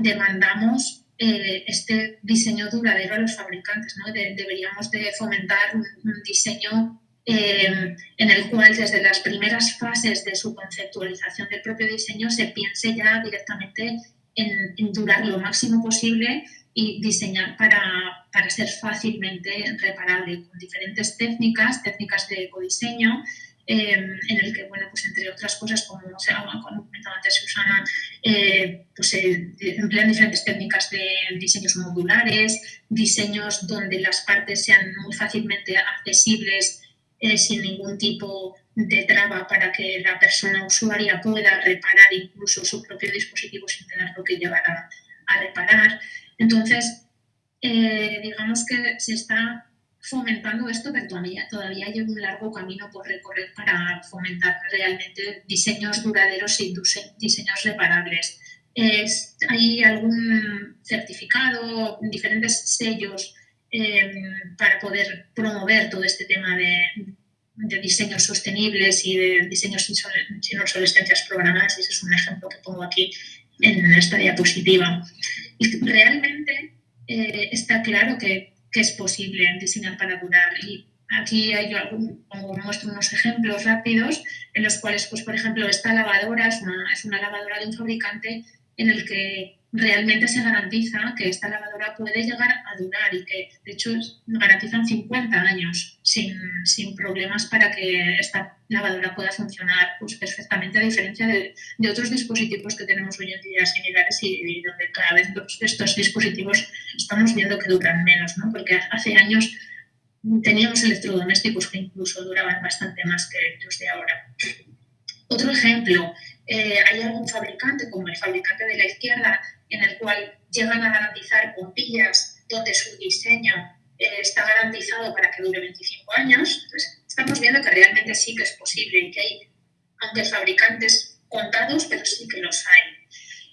demandamos eh, este diseño duradero a los fabricantes. deberíamos de fomentar un, diseño eh, en el cual desde las primeras fases de su conceptualización del propio diseño se piense ya directamente en, durar lo máximo posible y diseñar para, para, ser fácilmente reparable con diferentes técnicas, técnicas de ecodiseño, Em, en el que, bueno, pues entre otras cosas, como, se como comentaba antes Susana, eh, pues se emplean diferentes técnicas de diseños modulares, diseños donde las partes sean muy fácilmente accesibles eh, sin ningún tipo de traba para que la persona usuaria pueda reparar incluso su propio dispositivo sin tenerlo que llevar a, reparar. Entonces, eh, digamos que se está fomentando esto, pero todavía, todavía hay un largo camino por recorrer para fomentar realmente diseños duraderos y diseños reparables. hay algún certificado, diferentes sellos em, para poder promover todo este tema de, diseños sostenibles y de diseños sin, obsolescencias programadas, ese es un ejemplo que pongo aquí en esta diapositiva. Y realmente eh, está claro que que es posible diseñar para durar. Y aquí hay algún, muestro unos ejemplos rápidos en los cuales, pues, por ejemplo, esta lavadora es una, es una lavadora de un fabricante en el que realmente se garantiza que esta lavadora puede llegar a durar y que de hecho garantizan 50 años sin, sin problemas para que esta lavadora pueda funcionar pues, perfectamente a diferencia de, de, otros dispositivos que tenemos hoy en día similares y, donde cada vez estos dispositivos estamos viendo que duran menos, ¿no? porque hace años teníamos electrodomésticos que incluso duraban bastante más que los de ahora. Otro ejemplo, eh, hay algún fabricante, como el fabricante de la izquierda, en el cual llegan a garantizar bombillas donde su diseño eh, está garantizado para que dure 25 años. Estamos viendo que realmente sí que es posible y que hay, aunque fabricantes contados, pero sí que los hay.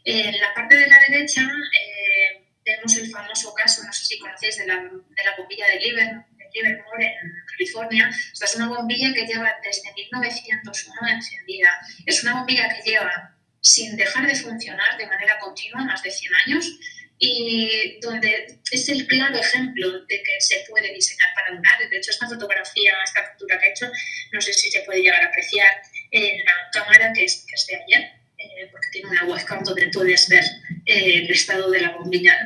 En la parte de la derecha eh, vemos el famoso caso, no sé si conocéis, de la, de la bombilla de Liverpool Livermore, en California. Esta es una bombilla que lleva desde 1901 encendida. Es una bombilla que lleva sin dejar de funcionar de manera continua más de 100 años y donde es el claro ejemplo de que se puede diseñar para durar. De hecho, esta fotografía, esta captura que he hecho, no sé si se puede llegar a apreciar en la cámara que es, que es de ayer, eh, porque tiene una webcam donde puedes ver eh, el estado de la, bombilla,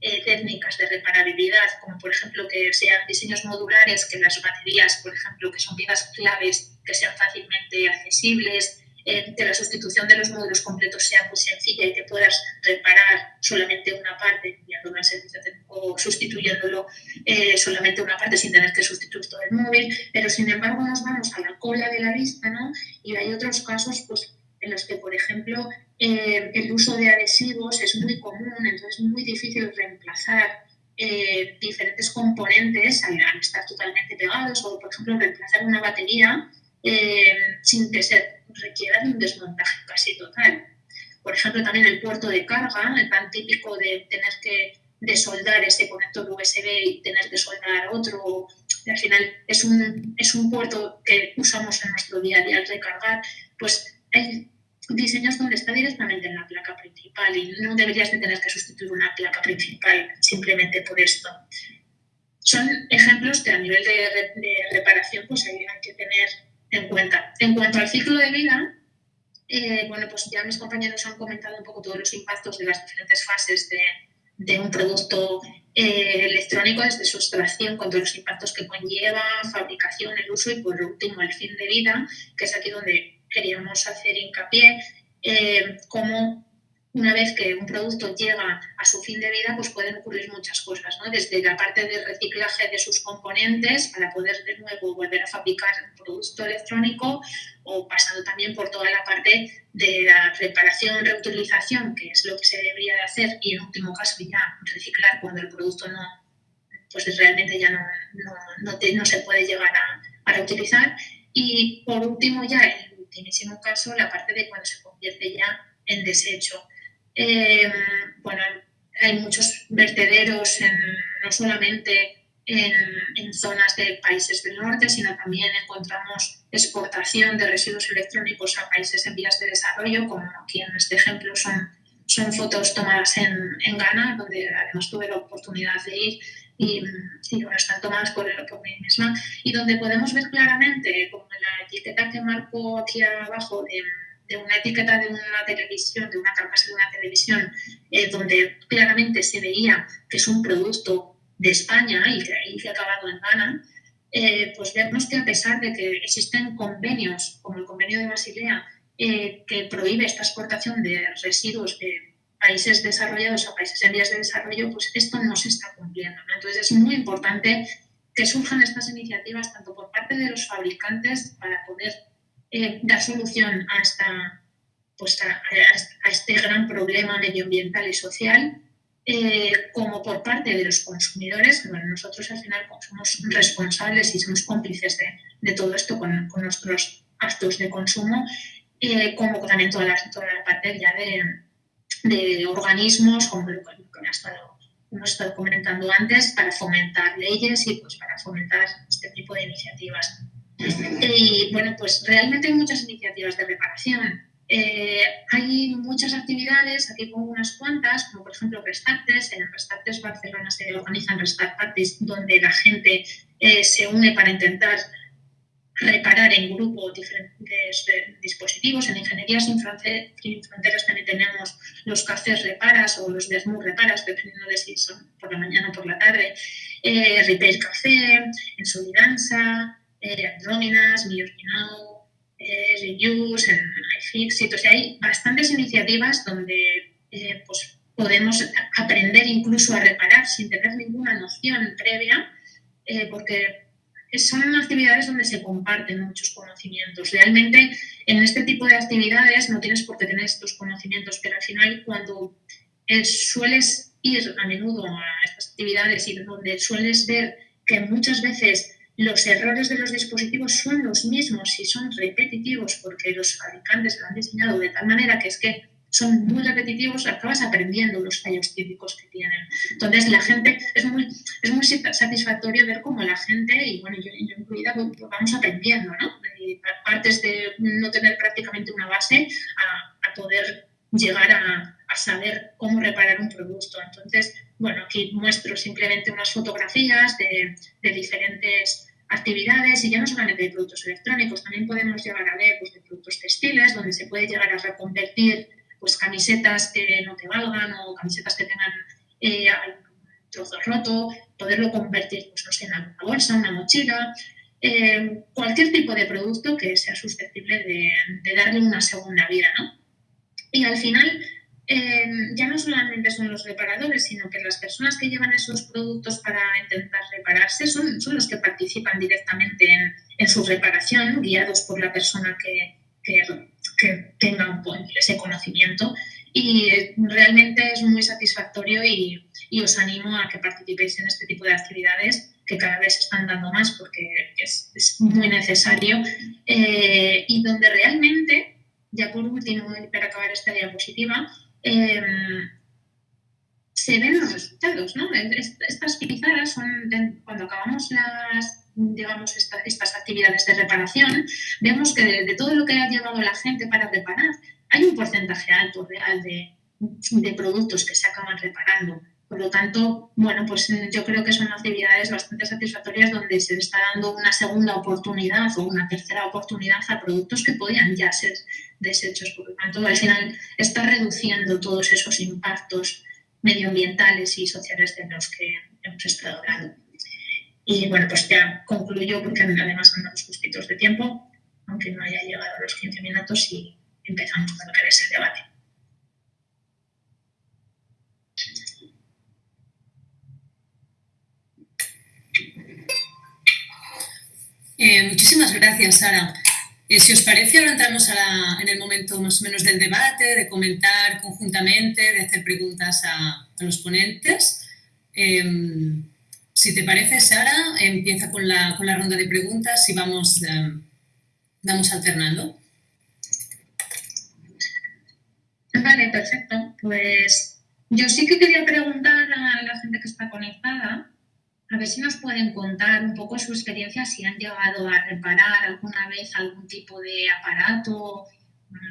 eh, técnicas de reparabilidad, como por ejemplo que sean diseños modulares, que las baterías, por ejemplo, que son piezas claves, que sean fácilmente accesibles, eh, que la sustitución de los módulos completos sea muy sencilla y que puedas reparar solamente una parte enviándolo al servicio o sustituyéndolo eh, solamente una parte sin tener que sustituir todo el móvil, pero sin embargo nos vamos a la cola de la lista, ¿no? Y hay otros casos, pues en los que, por ejemplo, eh, el uso de adhesivos es muy común, entonces es muy difícil reemplazar eh, diferentes componentes al, estar totalmente pegados o, por ejemplo, reemplazar una batería eh, sin que se requiera de un desmontaje casi total. Por ejemplo, también el puerto de carga, el tan típico de tener que desoldar ese conector USB y tener que soldar otro. Al final es un, es un puerto que usamos en nuestro día a día al recargar. Pues hay diseños donde está directamente en la placa principal y no deberías de tener que sustituir una placa principal simplemente por esto. Son ejemplos que a nivel de, reparación pues hay, que tener en cuenta. En cuanto al ciclo de vida, eh, bueno, pues ya mis compañeros han comentado un poco todos los impactos de las diferentes fases de, de un producto eh, electrónico, desde su extracción, con todos los impactos que conlleva, fabricación, el uso y por último el fin de vida, que es aquí donde queríamos hacer hincapié, eh, como una vez que un producto llega a su fin de vida, pues pueden ocurrir muchas cosas, ¿no? desde la parte de reciclaje de sus componentes para poder de nuevo volver a fabricar un producto electrónico o pasando también por toda la parte de la reparación, reutilización, que es lo que se debería de hacer y en último caso ya reciclar cuando el producto no, pues realmente ya no, no, no, se puede llegar a, a, reutilizar. Y por último ya ultimísimo caso, la parte de cuando se convierte ya en desecho. Eh, bueno, hay muchos vertederos, no solamente en, en, zonas de países del norte, sino también encontramos exportación de residuos electrónicos a países en vías de desarrollo, como aquí en este ejemplo son, son fotos tomadas en, en Ghana, donde además tuve la oportunidad de ir y, bueno, están tomadas por, por mí misma, y donde podemos ver claramente, como la etiqueta que marco aquí abajo de, de una etiqueta de una televisión, de una carcasa de una televisión, eh, donde claramente se veía que es un producto de España y que ahí se ha acabado en Ghana, eh, pues vemos que a pesar de que existen convenios, como el convenio de Basilea, eh, que prohíbe esta exportación de residuos de países desarrollados a países en vías de desarrollo, pues esto no se está cumpliendo. Entonces es muy importante que surjan estas iniciativas tanto por parte de los fabricantes para poder eh, dar solución a, esta, pues a, este gran problema medioambiental y social, eh, como por parte de los consumidores, bueno, nosotros al final somos responsables y somos cómplices de, todo esto con, con, nuestros actos de consumo, eh, como también toda la, toda la parte ya de, de organismos, como lo que hemos estado comentando antes, para fomentar leyes y pues para fomentar este tipo de iniciativas. Y bueno, pues realmente hay muchas iniciativas de reparación. Eh, hay muchas actividades, aquí pongo unas cuantas, como por ejemplo Restartes. En Restartes Barcelona se organizan Restart Parties donde la gente eh, se une para intentar reparar en grupo diferentes dispositivos. En Ingeniería sin, Fronteras también tenemos los cafés reparas o los desmur reparas, dependiendo de si son por la mañana o por la tarde. Eh, Repair Café, en Solidanza, eh, Andróminas, Mi eh, Reuse, en iFixit. O sea, hay bastantes iniciativas donde eh, pues, podemos aprender incluso a reparar sin tener ninguna noción previa, eh, porque son actividades donde se comparten muchos conocimientos. Realmente en este tipo de actividades no tienes por qué tener estos conocimientos, pero al final cuando eh, sueles ir a menudo a estas actividades y donde sueles ver que muchas veces los errores de los dispositivos son los mismos y son repetitivos porque los fabricantes lo han diseñado de tal manera que es que son muy repetitivos, acabas aprendiendo los fallos típicos que tienen. Entonces, la gente, es muy, es muy satisfactorio ver cómo la gente, y bueno, yo, incluida, pues, pues vamos aprendiendo, ¿no? partes de no tener prácticamente una base a, poder llegar a, a, saber cómo reparar un producto. Entonces, bueno, aquí muestro simplemente unas fotografías de, de diferentes actividades y ya no solamente de productos electrónicos, también podemos llegar a ver pues, de productos textiles, donde se puede llegar a reconvertir pues camisetas que no te valgan o camisetas que tengan eh, trozo roto, poderlo convertir pues, no sé, en una bolsa, una mochila, eh, cualquier tipo de producto que sea susceptible de, darle una segunda vida. ¿no? Y al final, eh, ya no solamente son los reparadores, sino que las personas que llevan esos productos para intentar repararse son, son los que participan directamente en, en su reparación, guiados por la persona que, que que tengan ese conocimiento. Y realmente es muy satisfactorio y, os animo a que participéis en este tipo de actividades que cada vez se están dando más porque es, muy necesario. Eh, y donde realmente, ya por último, para acabar esta diapositiva, em, se ven los resultados. ¿no? Estas pizarras son, cuando acabamos las digamos, estas actividades de reparación, vemos que de, todo lo que ha llevado la gente para reparar, hay un porcentaje alto real de, de productos que se acaban reparando. Por lo tanto, bueno, pues yo creo que son actividades bastante satisfactorias donde se está dando una segunda oportunidad o una tercera oportunidad a productos que podían ya ser desechos. Por lo tanto, al final está reduciendo todos esos impactos medioambientales y sociales de los que hemos estado hablando. Y bueno, pues ya concluyo porque además andamos justitos de tiempo, aunque no haya llegado a los 15 minutos y empezamos con lo que es el debate. Eh, muchísimas gracias, Sara. Si os parece, ahora entramos en el momento más o menos del debate, de comentar conjuntamente, de hacer preguntas a, los ponentes. Em, si te parece, Sara, empieza con la, con la ronda de preguntas y vamos, eh, vamos alternando. Vale, perfecto. Pues yo sí que quería preguntar a la gente que está conectada, a ver si nos pueden contar un poco su experiencia, si han llegado a reparar alguna vez algún tipo de aparato,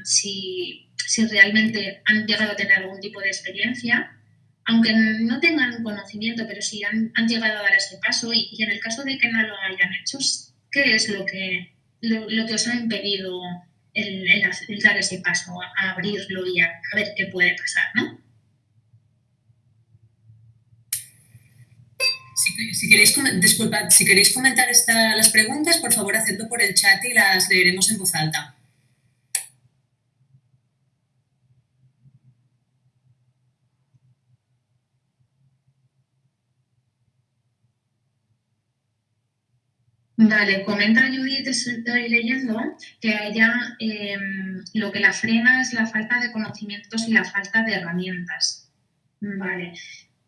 si, si realmente han llegado a tener algún tipo de experiencia aunque no tengan conocimiento, pero sí han, llegado a dar ese paso y, en el caso de que no lo hayan hecho, ¿qué es lo que, lo, que os ha impedido el, dar ese paso, a, abrirlo y a, ver qué puede pasar. Si, queréis, disculpad, si queréis comentar las preguntas, por favor, hacedlo por el chat y las leeremos en voz alta. Vale, comenta Judith, estoy leyendo, que ella em, lo que la frena es la falta de conocimientos y la falta de herramientas. Vale.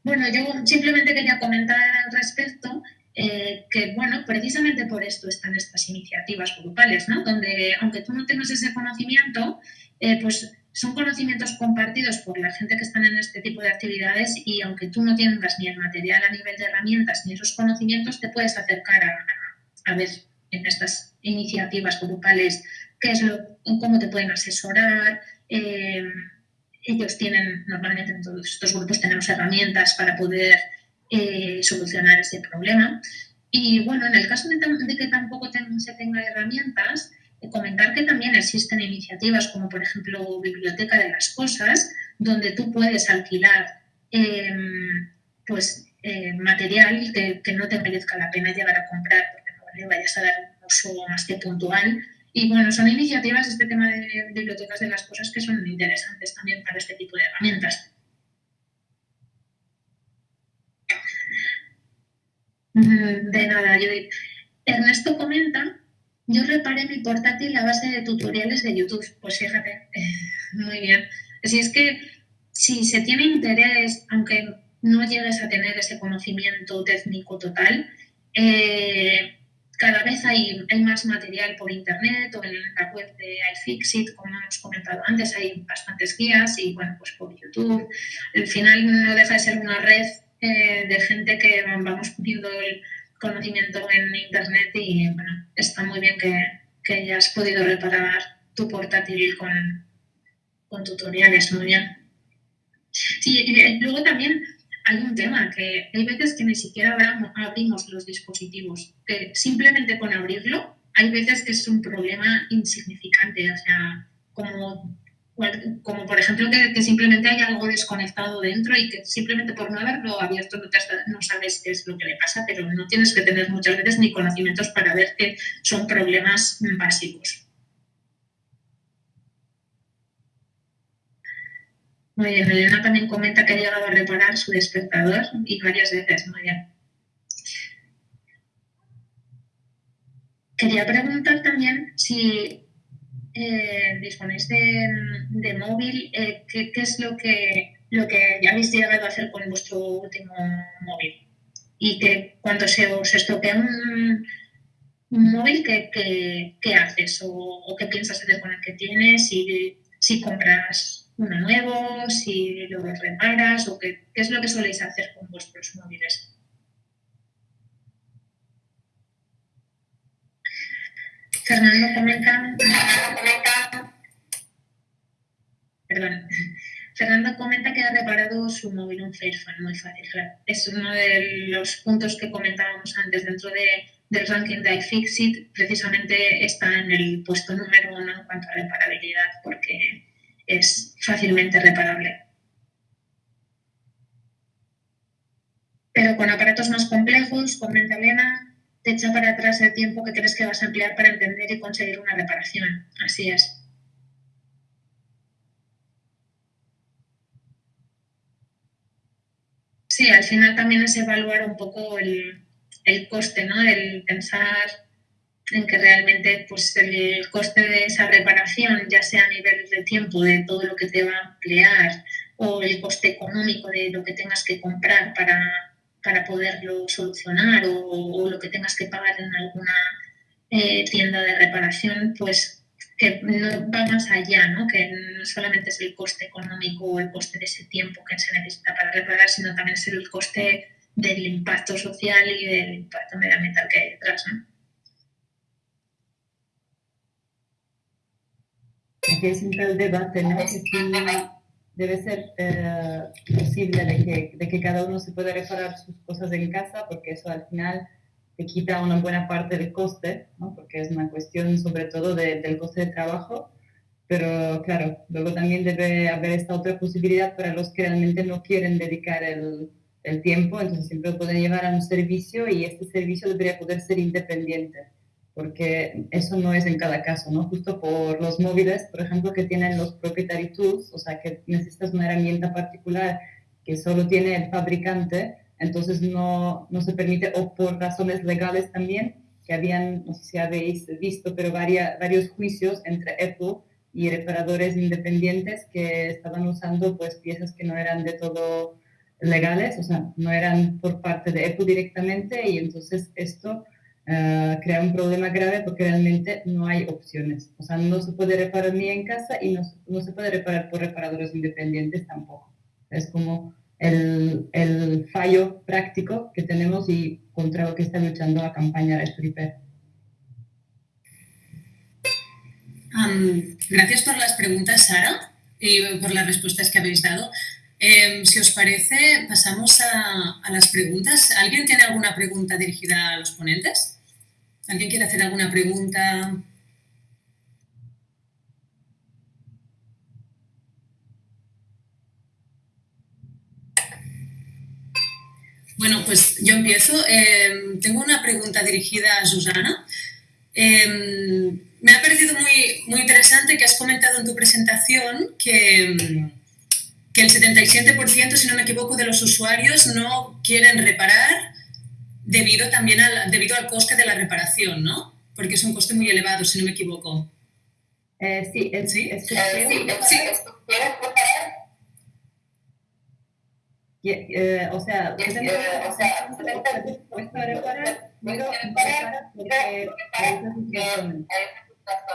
Bueno, yo simplemente quería comentar al respecto eh, que, bueno, precisamente por esto están estas iniciativas grupales, ¿no? Donde, aunque tú no tengas ese conocimiento, eh, pues son conocimientos compartidos por la gente que están en este tipo de actividades y aunque tú no tengas ni el material a nivel de herramientas ni esos conocimientos, te puedes acercar a, ver en estas iniciativas grupales qué es lo, cómo te pueden asesorar. Eh, ellos tienen, normalmente en todos estos grupos tenemos herramientas para poder eh, solucionar ese problema. Y bueno, en el caso de, que tampoco se tenga herramientas, eh, comentar que también existen iniciativas como por ejemplo Biblioteca de las Cosas, donde tú puedes alquilar pues, material que, que, no te merezca la pena llegar a comprar vayas a dar un uso más que puntual. Y bueno, son iniciativas, este tema de bibliotecas de las cosas, que son interesantes también para este tipo de herramientas. Mm, de nada, Judith. Ernesto comenta, yo reparé mi portátil a base de tutoriales de YouTube. Pues fíjate, muy bien. Si es que si se tiene interés, aunque no llegues a tener ese conocimiento técnico total, eh, cada vez hay, más material por internet o en la web de iFixit, como hemos comentado antes, hay bastantes guías y bueno, pues por YouTube. Al final no deja de ser una red eh, de gente que vamos poniendo el conocimiento en internet y bueno, está muy bien que, que hayas podido reparar tu portátil con, con tutoriales, muy bien. Sí, y luego también hay un tema que hay veces que ni siquiera abrimos los dispositivos, que simplemente con abrirlo hay veces que es un problema insignificante, o sea, como, como por ejemplo que, simplemente hay algo desconectado dentro y que simplemente por no haberlo abierto no, no sabes qué es lo que le pasa, pero no tienes que tener muchas veces ni conocimientos para ver que son problemas básicos. Muy bien, Elena también comenta que ha llegado a reparar su despertador y varias veces. Bien. Quería preguntar también si eh, disponéis de, móvil, eh, ¿qué, es lo que, lo que habéis llegado a hacer con vuestro último móvil? Y que cuando se os estropea un, móvil, ¿qué, haces? O, qué piensas hacer con el que tienes? Si, si compras uno nuevo, si lo reparas o qué, qué es lo que soléis hacer con vuestros móviles. Fernando comenta, perdón, Fernando comenta que ha reparado su móvil un Fairphone, muy fácil. Es uno de los puntos que comentábamos antes dentro de, del ranking de iFixit, precisamente está en el puesto número uno en cuanto a reparabilidad, porque es fácilmente reparable. Pero con aparatos más complejos, comenta Elena, te echa para atrás el tiempo que crees que vas a emplear para entender y conseguir una reparación. Así es. Sí, al final también es evaluar un poco el, el coste, ¿no? El pensar en que realmente pues, el coste de esa reparación, ya sea a nivel de tiempo, de todo lo que te va a emplear, o el coste económico de lo que tengas que comprar para, para poderlo solucionar, o, lo que tengas que pagar en alguna eh, tienda de reparación, pues que no va más allá, ¿no? que no solamente es el coste económico o el coste de ese tiempo que se necesita para reparar, sino también es el coste del impacto social y del impacto medioambiental que hay detrás. ¿no? Siempre el debate, ¿no? Debe ser eh, posible de que, de que, cada uno se pueda reparar sus cosas en casa, porque eso al final te quita una buena parte del coste, ¿no? porque es una cuestión sobre todo del coste de trabajo. Pero claro, luego también debe haber esta otra posibilidad para los que realmente no quieren dedicar el, el tiempo, entonces siempre lo pueden llevar a un servicio y este servicio debería poder ser independiente porque eso no es en cada caso, ¿no? Justo por los móviles, por ejemplo, que tienen los proprietary tools, o sea, que necesitas una herramienta particular que solo tiene el fabricante, entonces no, no se permite, o por razones legales también, que habían, no sé si habéis visto, pero varias, varios juicios entre Apple y reparadores independientes que estaban usando pues piezas que no eran de todo legales, o sea, no eran por parte de Apple directamente y entonces esto uh, crea un problema grave porque realmente no hay opciones. O sea, no se puede reparar ni en casa y no, no se puede reparar por reparadores independientes tampoco. Es como el, el, fallo práctico que tenemos y contra lo que está luchando la campaña Red Repair. Um, gracias por las preguntas, Sara, y por las respuestas que habéis dado. Eh, si os parece, pasamos a, a, las preguntas. ¿Alguien tiene alguna pregunta dirigida a los ponentes? ¿Alguien quiere hacer alguna pregunta? Bueno, pues yo empiezo. Em, tengo una pregunta dirigida a Susana. Em, me ha parecido muy, muy interesante que has comentado en tu presentación que, que el 77%, si no me equivoco, de los usuarios no quieren reparar debido también al, debido al coste de la reparación, ¿no? Porque es un coste muy elevado, si no me equivoco. Eh, sí, es, ¿Sí? es, sí, sí. Y, eh, o sea, o sea, dispuesto a reparar, pero repara porque hay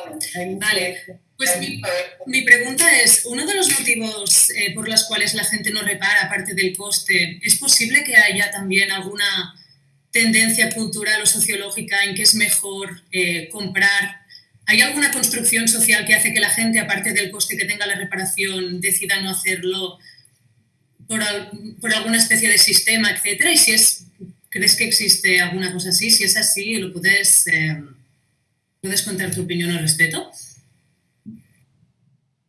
esas. Hay Vale, pues mi, mi pregunta es, uno de los motivos eh, por los cuales la gente no repara, aparte del coste, ¿es posible que haya también alguna tendencia cultural o sociológica en que es mejor eh, comprar? ¿Hay alguna construcción social que hace que la gente, aparte del coste que tenga la reparación, decida no hacerlo por, por alguna especie de sistema, etcétera? Y si es, ¿crees que existe alguna cosa así? Si es así, ¿lo puedes, eh, puedes contar tu opinión al respecto?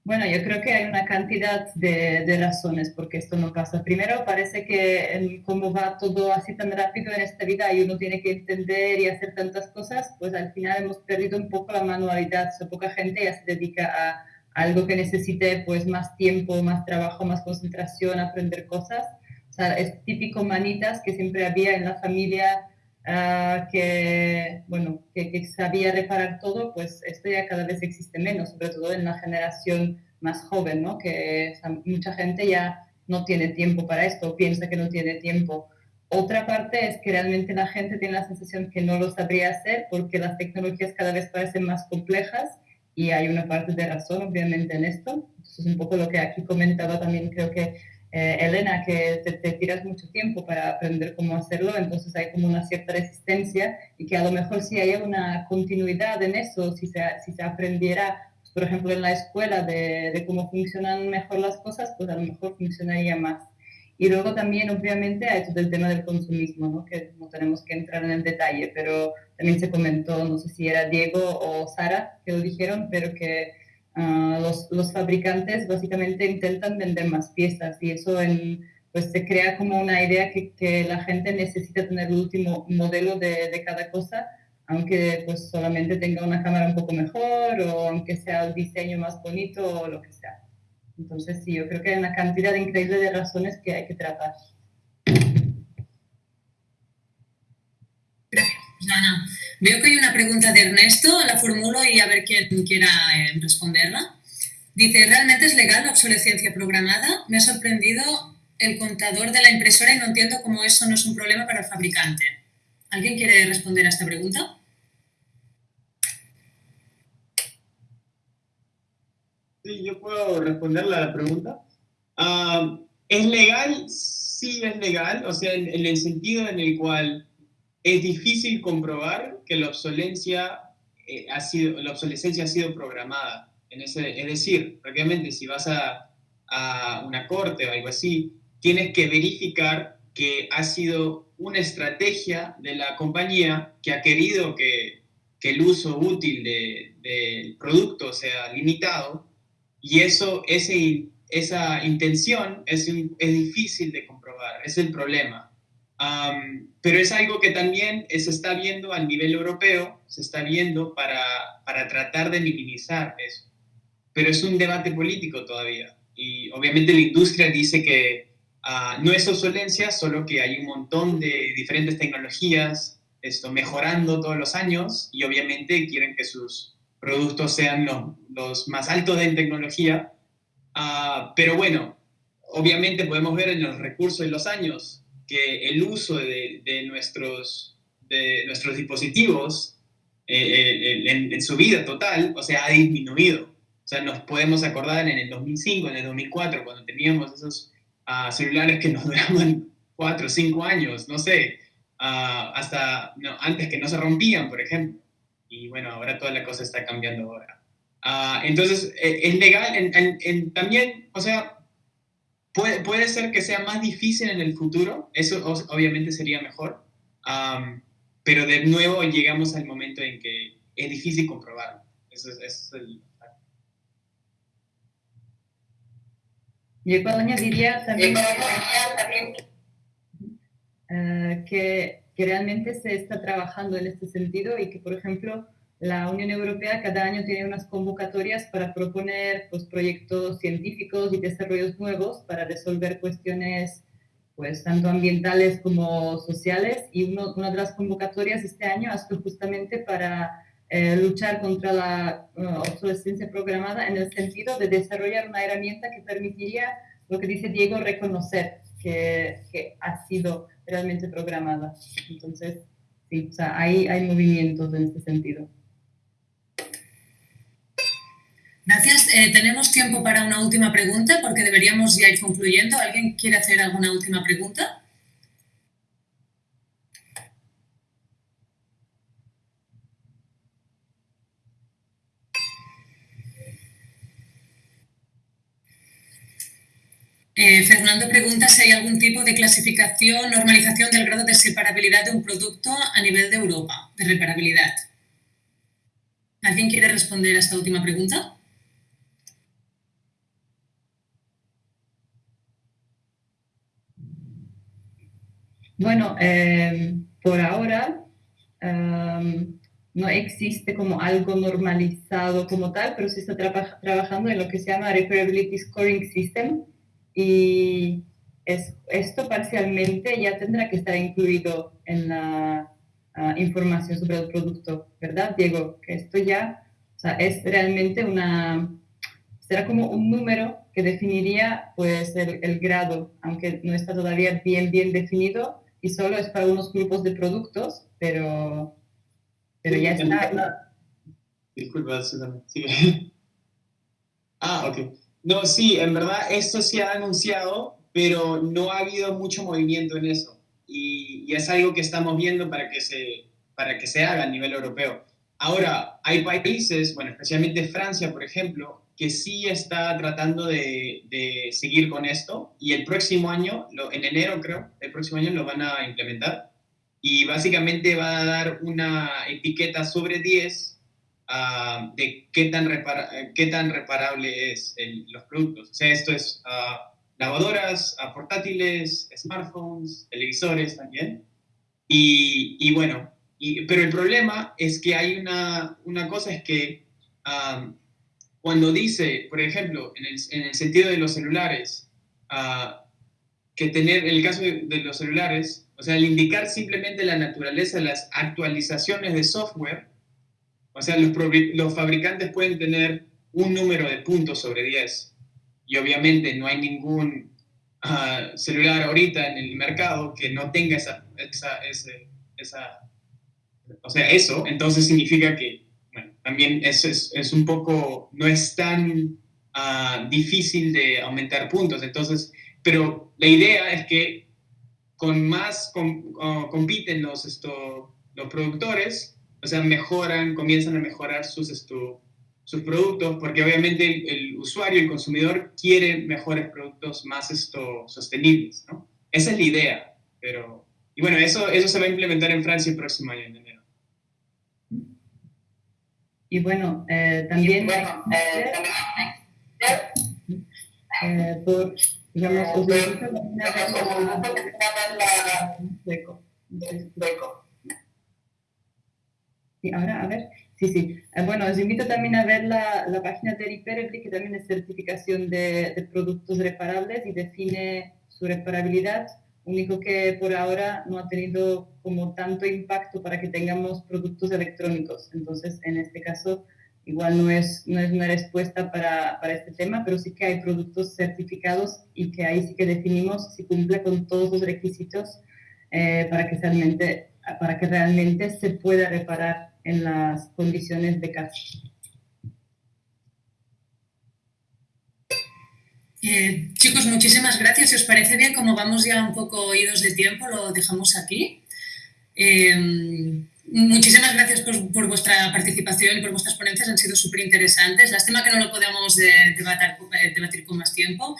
Bueno, yo creo que hay una cantidad de, de razones por qué esto no pasa. Primero, parece que en cómo va todo así tan rápido en esta vida y uno tiene que entender y hacer tantas cosas, pues al final hemos perdido un poco la manualidad. O sea, poca gente ya se dedica a algo que necesite pues más tiempo, más trabajo, más concentración, aprender cosas. O sea, es típico manitas que siempre había en la familia ah, que, bueno, que, sabía reparar todo, pues esto ya cada vez existe menos, sobre todo en la generación más joven, ¿no? Que mucha gente ya no tiene tiempo para esto, piensa que no tiene tiempo. Otra parte es que realmente la gente tiene la sensación que no lo sabría hacer porque las tecnologías cada vez parecen más complejas y hay una parte de razón, obviamente, en esto. Eso es un poco lo que aquí comentaba también, creo que eh, Elena, que te, te, tiras mucho tiempo para aprender cómo hacerlo, entonces hay como una cierta resistencia y que a lo mejor si hay una continuidad en eso, si se, si se aprendiera, por ejemplo, en la escuela de, cómo funcionan mejor las cosas, pues a lo mejor funcionaría más. Y luego también, obviamente, hay todo el tema del consumismo, ¿no? que no tenemos que entrar en el detalle, pero también se comentó, no sé si era Diego o Sara que lo dijeron, pero que Uh, los, los, fabricantes básicamente intentan vender más piezas y eso en, pues se crea como una idea que, que, la gente necesita tener el último modelo de, de, cada cosa, aunque pues solamente tenga una cámara un poco mejor o aunque sea el diseño más bonito o lo que sea. Entonces sí, yo creo que hay una cantidad increíble de razones que hay que tratar. Gracias, Ana. Veo que hay una pregunta de Ernesto, la formulo y a ver quién quiera eh, responderla. Dice, ¿realmente es legal la obsolescencia programada? Me ha sorprendido el contador de la impresora y no entiendo cómo eso no es un problema para el fabricante. ¿Alguien quiere responder a esta pregunta? Sí, yo puedo responder la pregunta. Uh, ¿Es legal? Sí, es legal. O sea, en, en el sentido en el cual es difícil comprobar que la obsolescencia, eh, ha sido, la obsolescencia ha sido programada. En ese, es decir, prácticamente si vas a, a, una corte o algo así, tienes que verificar que ha sido una estrategia de la compañía que ha querido que, que el uso útil del de producto sea limitado y eso, ese, esa intención es, es difícil de comprobar, es el problema. Um, pero es algo que también se está viendo a nivel europeo, se está viendo para, para tratar de minimizar eso. Pero es un debate político todavía. Y obviamente la industria dice que uh, no es obsolencia, solo que hay un montón de diferentes tecnologías esto, mejorando todos los años y obviamente quieren que sus productos sean los, los más altos en tecnología. Uh, pero bueno, obviamente podemos ver en los recursos de los años que el uso de, de nuestros, de nuestros dispositivos eh, en, en, su vida total, o sea, ha disminuido. O sea, nos podemos acordar en el 2005, en el 2004, cuando teníamos esos uh, celulares que nos duraban 4 o 5 años, no sé, uh, hasta no, antes que no se rompían, por ejemplo. Y bueno, ahora toda la cosa está cambiando ahora. Uh, entonces, eh, es legal, en, en, también, o sea, Puede, puede, ser que sea más difícil en el futuro, eso obviamente sería mejor, um, pero de nuevo llegamos al momento en que es difícil comprobarlo. Eso es, eso es el... Yo añadiría también, uh, que, que realmente se está trabajando en este sentido y que, por ejemplo, la Unión Europea cada año tiene unas convocatorias para proponer pues, proyectos científicos y desarrollos nuevos para resolver cuestiones pues tanto ambientales como sociales y una de las convocatorias este año ha sido justamente para eh, luchar contra la obsolescencia programada en el sentido de desarrollar una herramienta que permitiría, lo que dice Diego, reconocer que, que ha sido realmente programada. Entonces, sí, o sea, hay, hay movimientos en este sentido. Gracias. Eh, tenemos tiempo para una última pregunta porque deberíamos ya ir concluyendo. ¿Alguien quiere hacer alguna última pregunta? Eh, Fernando pregunta si hay algún tipo de clasificación, normalización del grado de separabilidad de un producto a nivel de Europa, de reparabilidad. ¿Alguien quiere responder a esta última pregunta? Bueno, em, por ahora em, no existe como algo normalizado como tal, pero se está trabajando en lo que se llama Reparability Scoring System y es, esto parcialmente ya tendrá que estar incluido en la ah, información sobre el producto, ¿verdad, Diego? Que esto ya o sea, es realmente una, será como un número que definiría pues el, el grado, aunque no está todavía bien, bien definido, y solo es para unos grupos de productos, pero, pero ya está. Disculpa, Susana. Ah, ok. No, sí, en verdad esto se ha anunciado, pero no ha habido mucho movimiento en eso. Y, y, es algo que estamos viendo para que, se, para que se haga a nivel europeo. Ahora, hay países, bueno, especialmente Francia, por ejemplo, que sí está tratando de, de, seguir con esto y el próximo año, en enero creo, el próximo año lo van a implementar y básicamente va a dar una etiqueta sobre 10 uh, ah, de qué tan, qué tan reparable es los productos. O sea, esto es uh, lavadoras, uh, portátiles, smartphones, televisores también. Y, y bueno, pero el problema es que hay una, una cosa, es que cuando dice, por ejemplo, en el, en el sentido de los celulares, uh, que tener, en el caso de, de, los celulares, o sea, al indicar simplemente la naturaleza de las actualizaciones de software, o sea, los, los fabricantes pueden tener un número de puntos sobre 10. Y obviamente no hay ningún uh, celular ahorita en el mercado que no tenga esa, esa, ese, esa, o sea, eso, entonces significa que también eso es, es, un poco, no es tan uh, difícil de aumentar puntos. Entonces, pero la idea es que con más com, uh, compiten los, esto, los productores, o sea, mejoran, comienzan a mejorar sus, esto, sus productos, porque obviamente el, el, usuario, el consumidor, quiere mejores productos más esto, sostenibles, ¿no? Esa es la idea, pero... Y bueno, eso, eso se va a implementar en Francia el próximo año, en enero. Y bueno, eh, también eh, eh, por, digamos, Sí, ahora, a ver. Sí, sí. bueno, os invito también a ver la, la página de Repairably, que también es certificación de, de productos reparables y define su reparabilidad único que por ahora no ha tenido como tanto impacto para que tengamos productos electrónicos. Entonces, en este caso, igual no es, no es una respuesta para, para, este tema, pero sí que hay productos certificados y que ahí sí que definimos si cumple con todos los requisitos eh, para, que realmente, para que realmente se pueda reparar en las condiciones de casa. Eh, chicos, muchísimas gracias. Si os parece bien, como vamos ya un poco oídos de tiempo, lo dejamos aquí. Eh, muchísimas gracias por, vuestra participación y por vuestras ponencias, han sido súper interesantes. Lástima que no lo podamos eh, debatir, con más tiempo.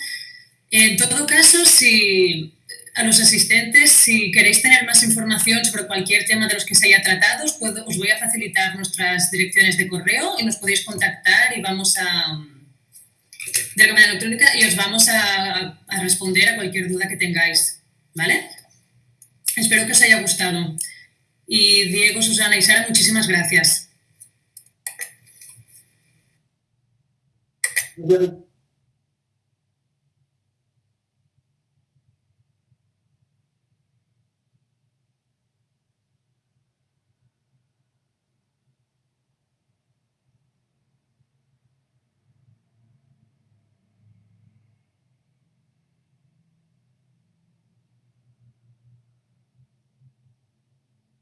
En todo caso, si a los asistentes, si queréis tener más información sobre cualquier tema de los que se haya tratado, os, puedo, os voy a facilitar nuestras direcciones de correo y nos podéis contactar y vamos a de la manera electrónica y os vamos a, a, responder a cualquier duda que tengáis, ¿vale? Espero que os haya gustado. Y Diego, Susana y Sara, muchísimas gracias.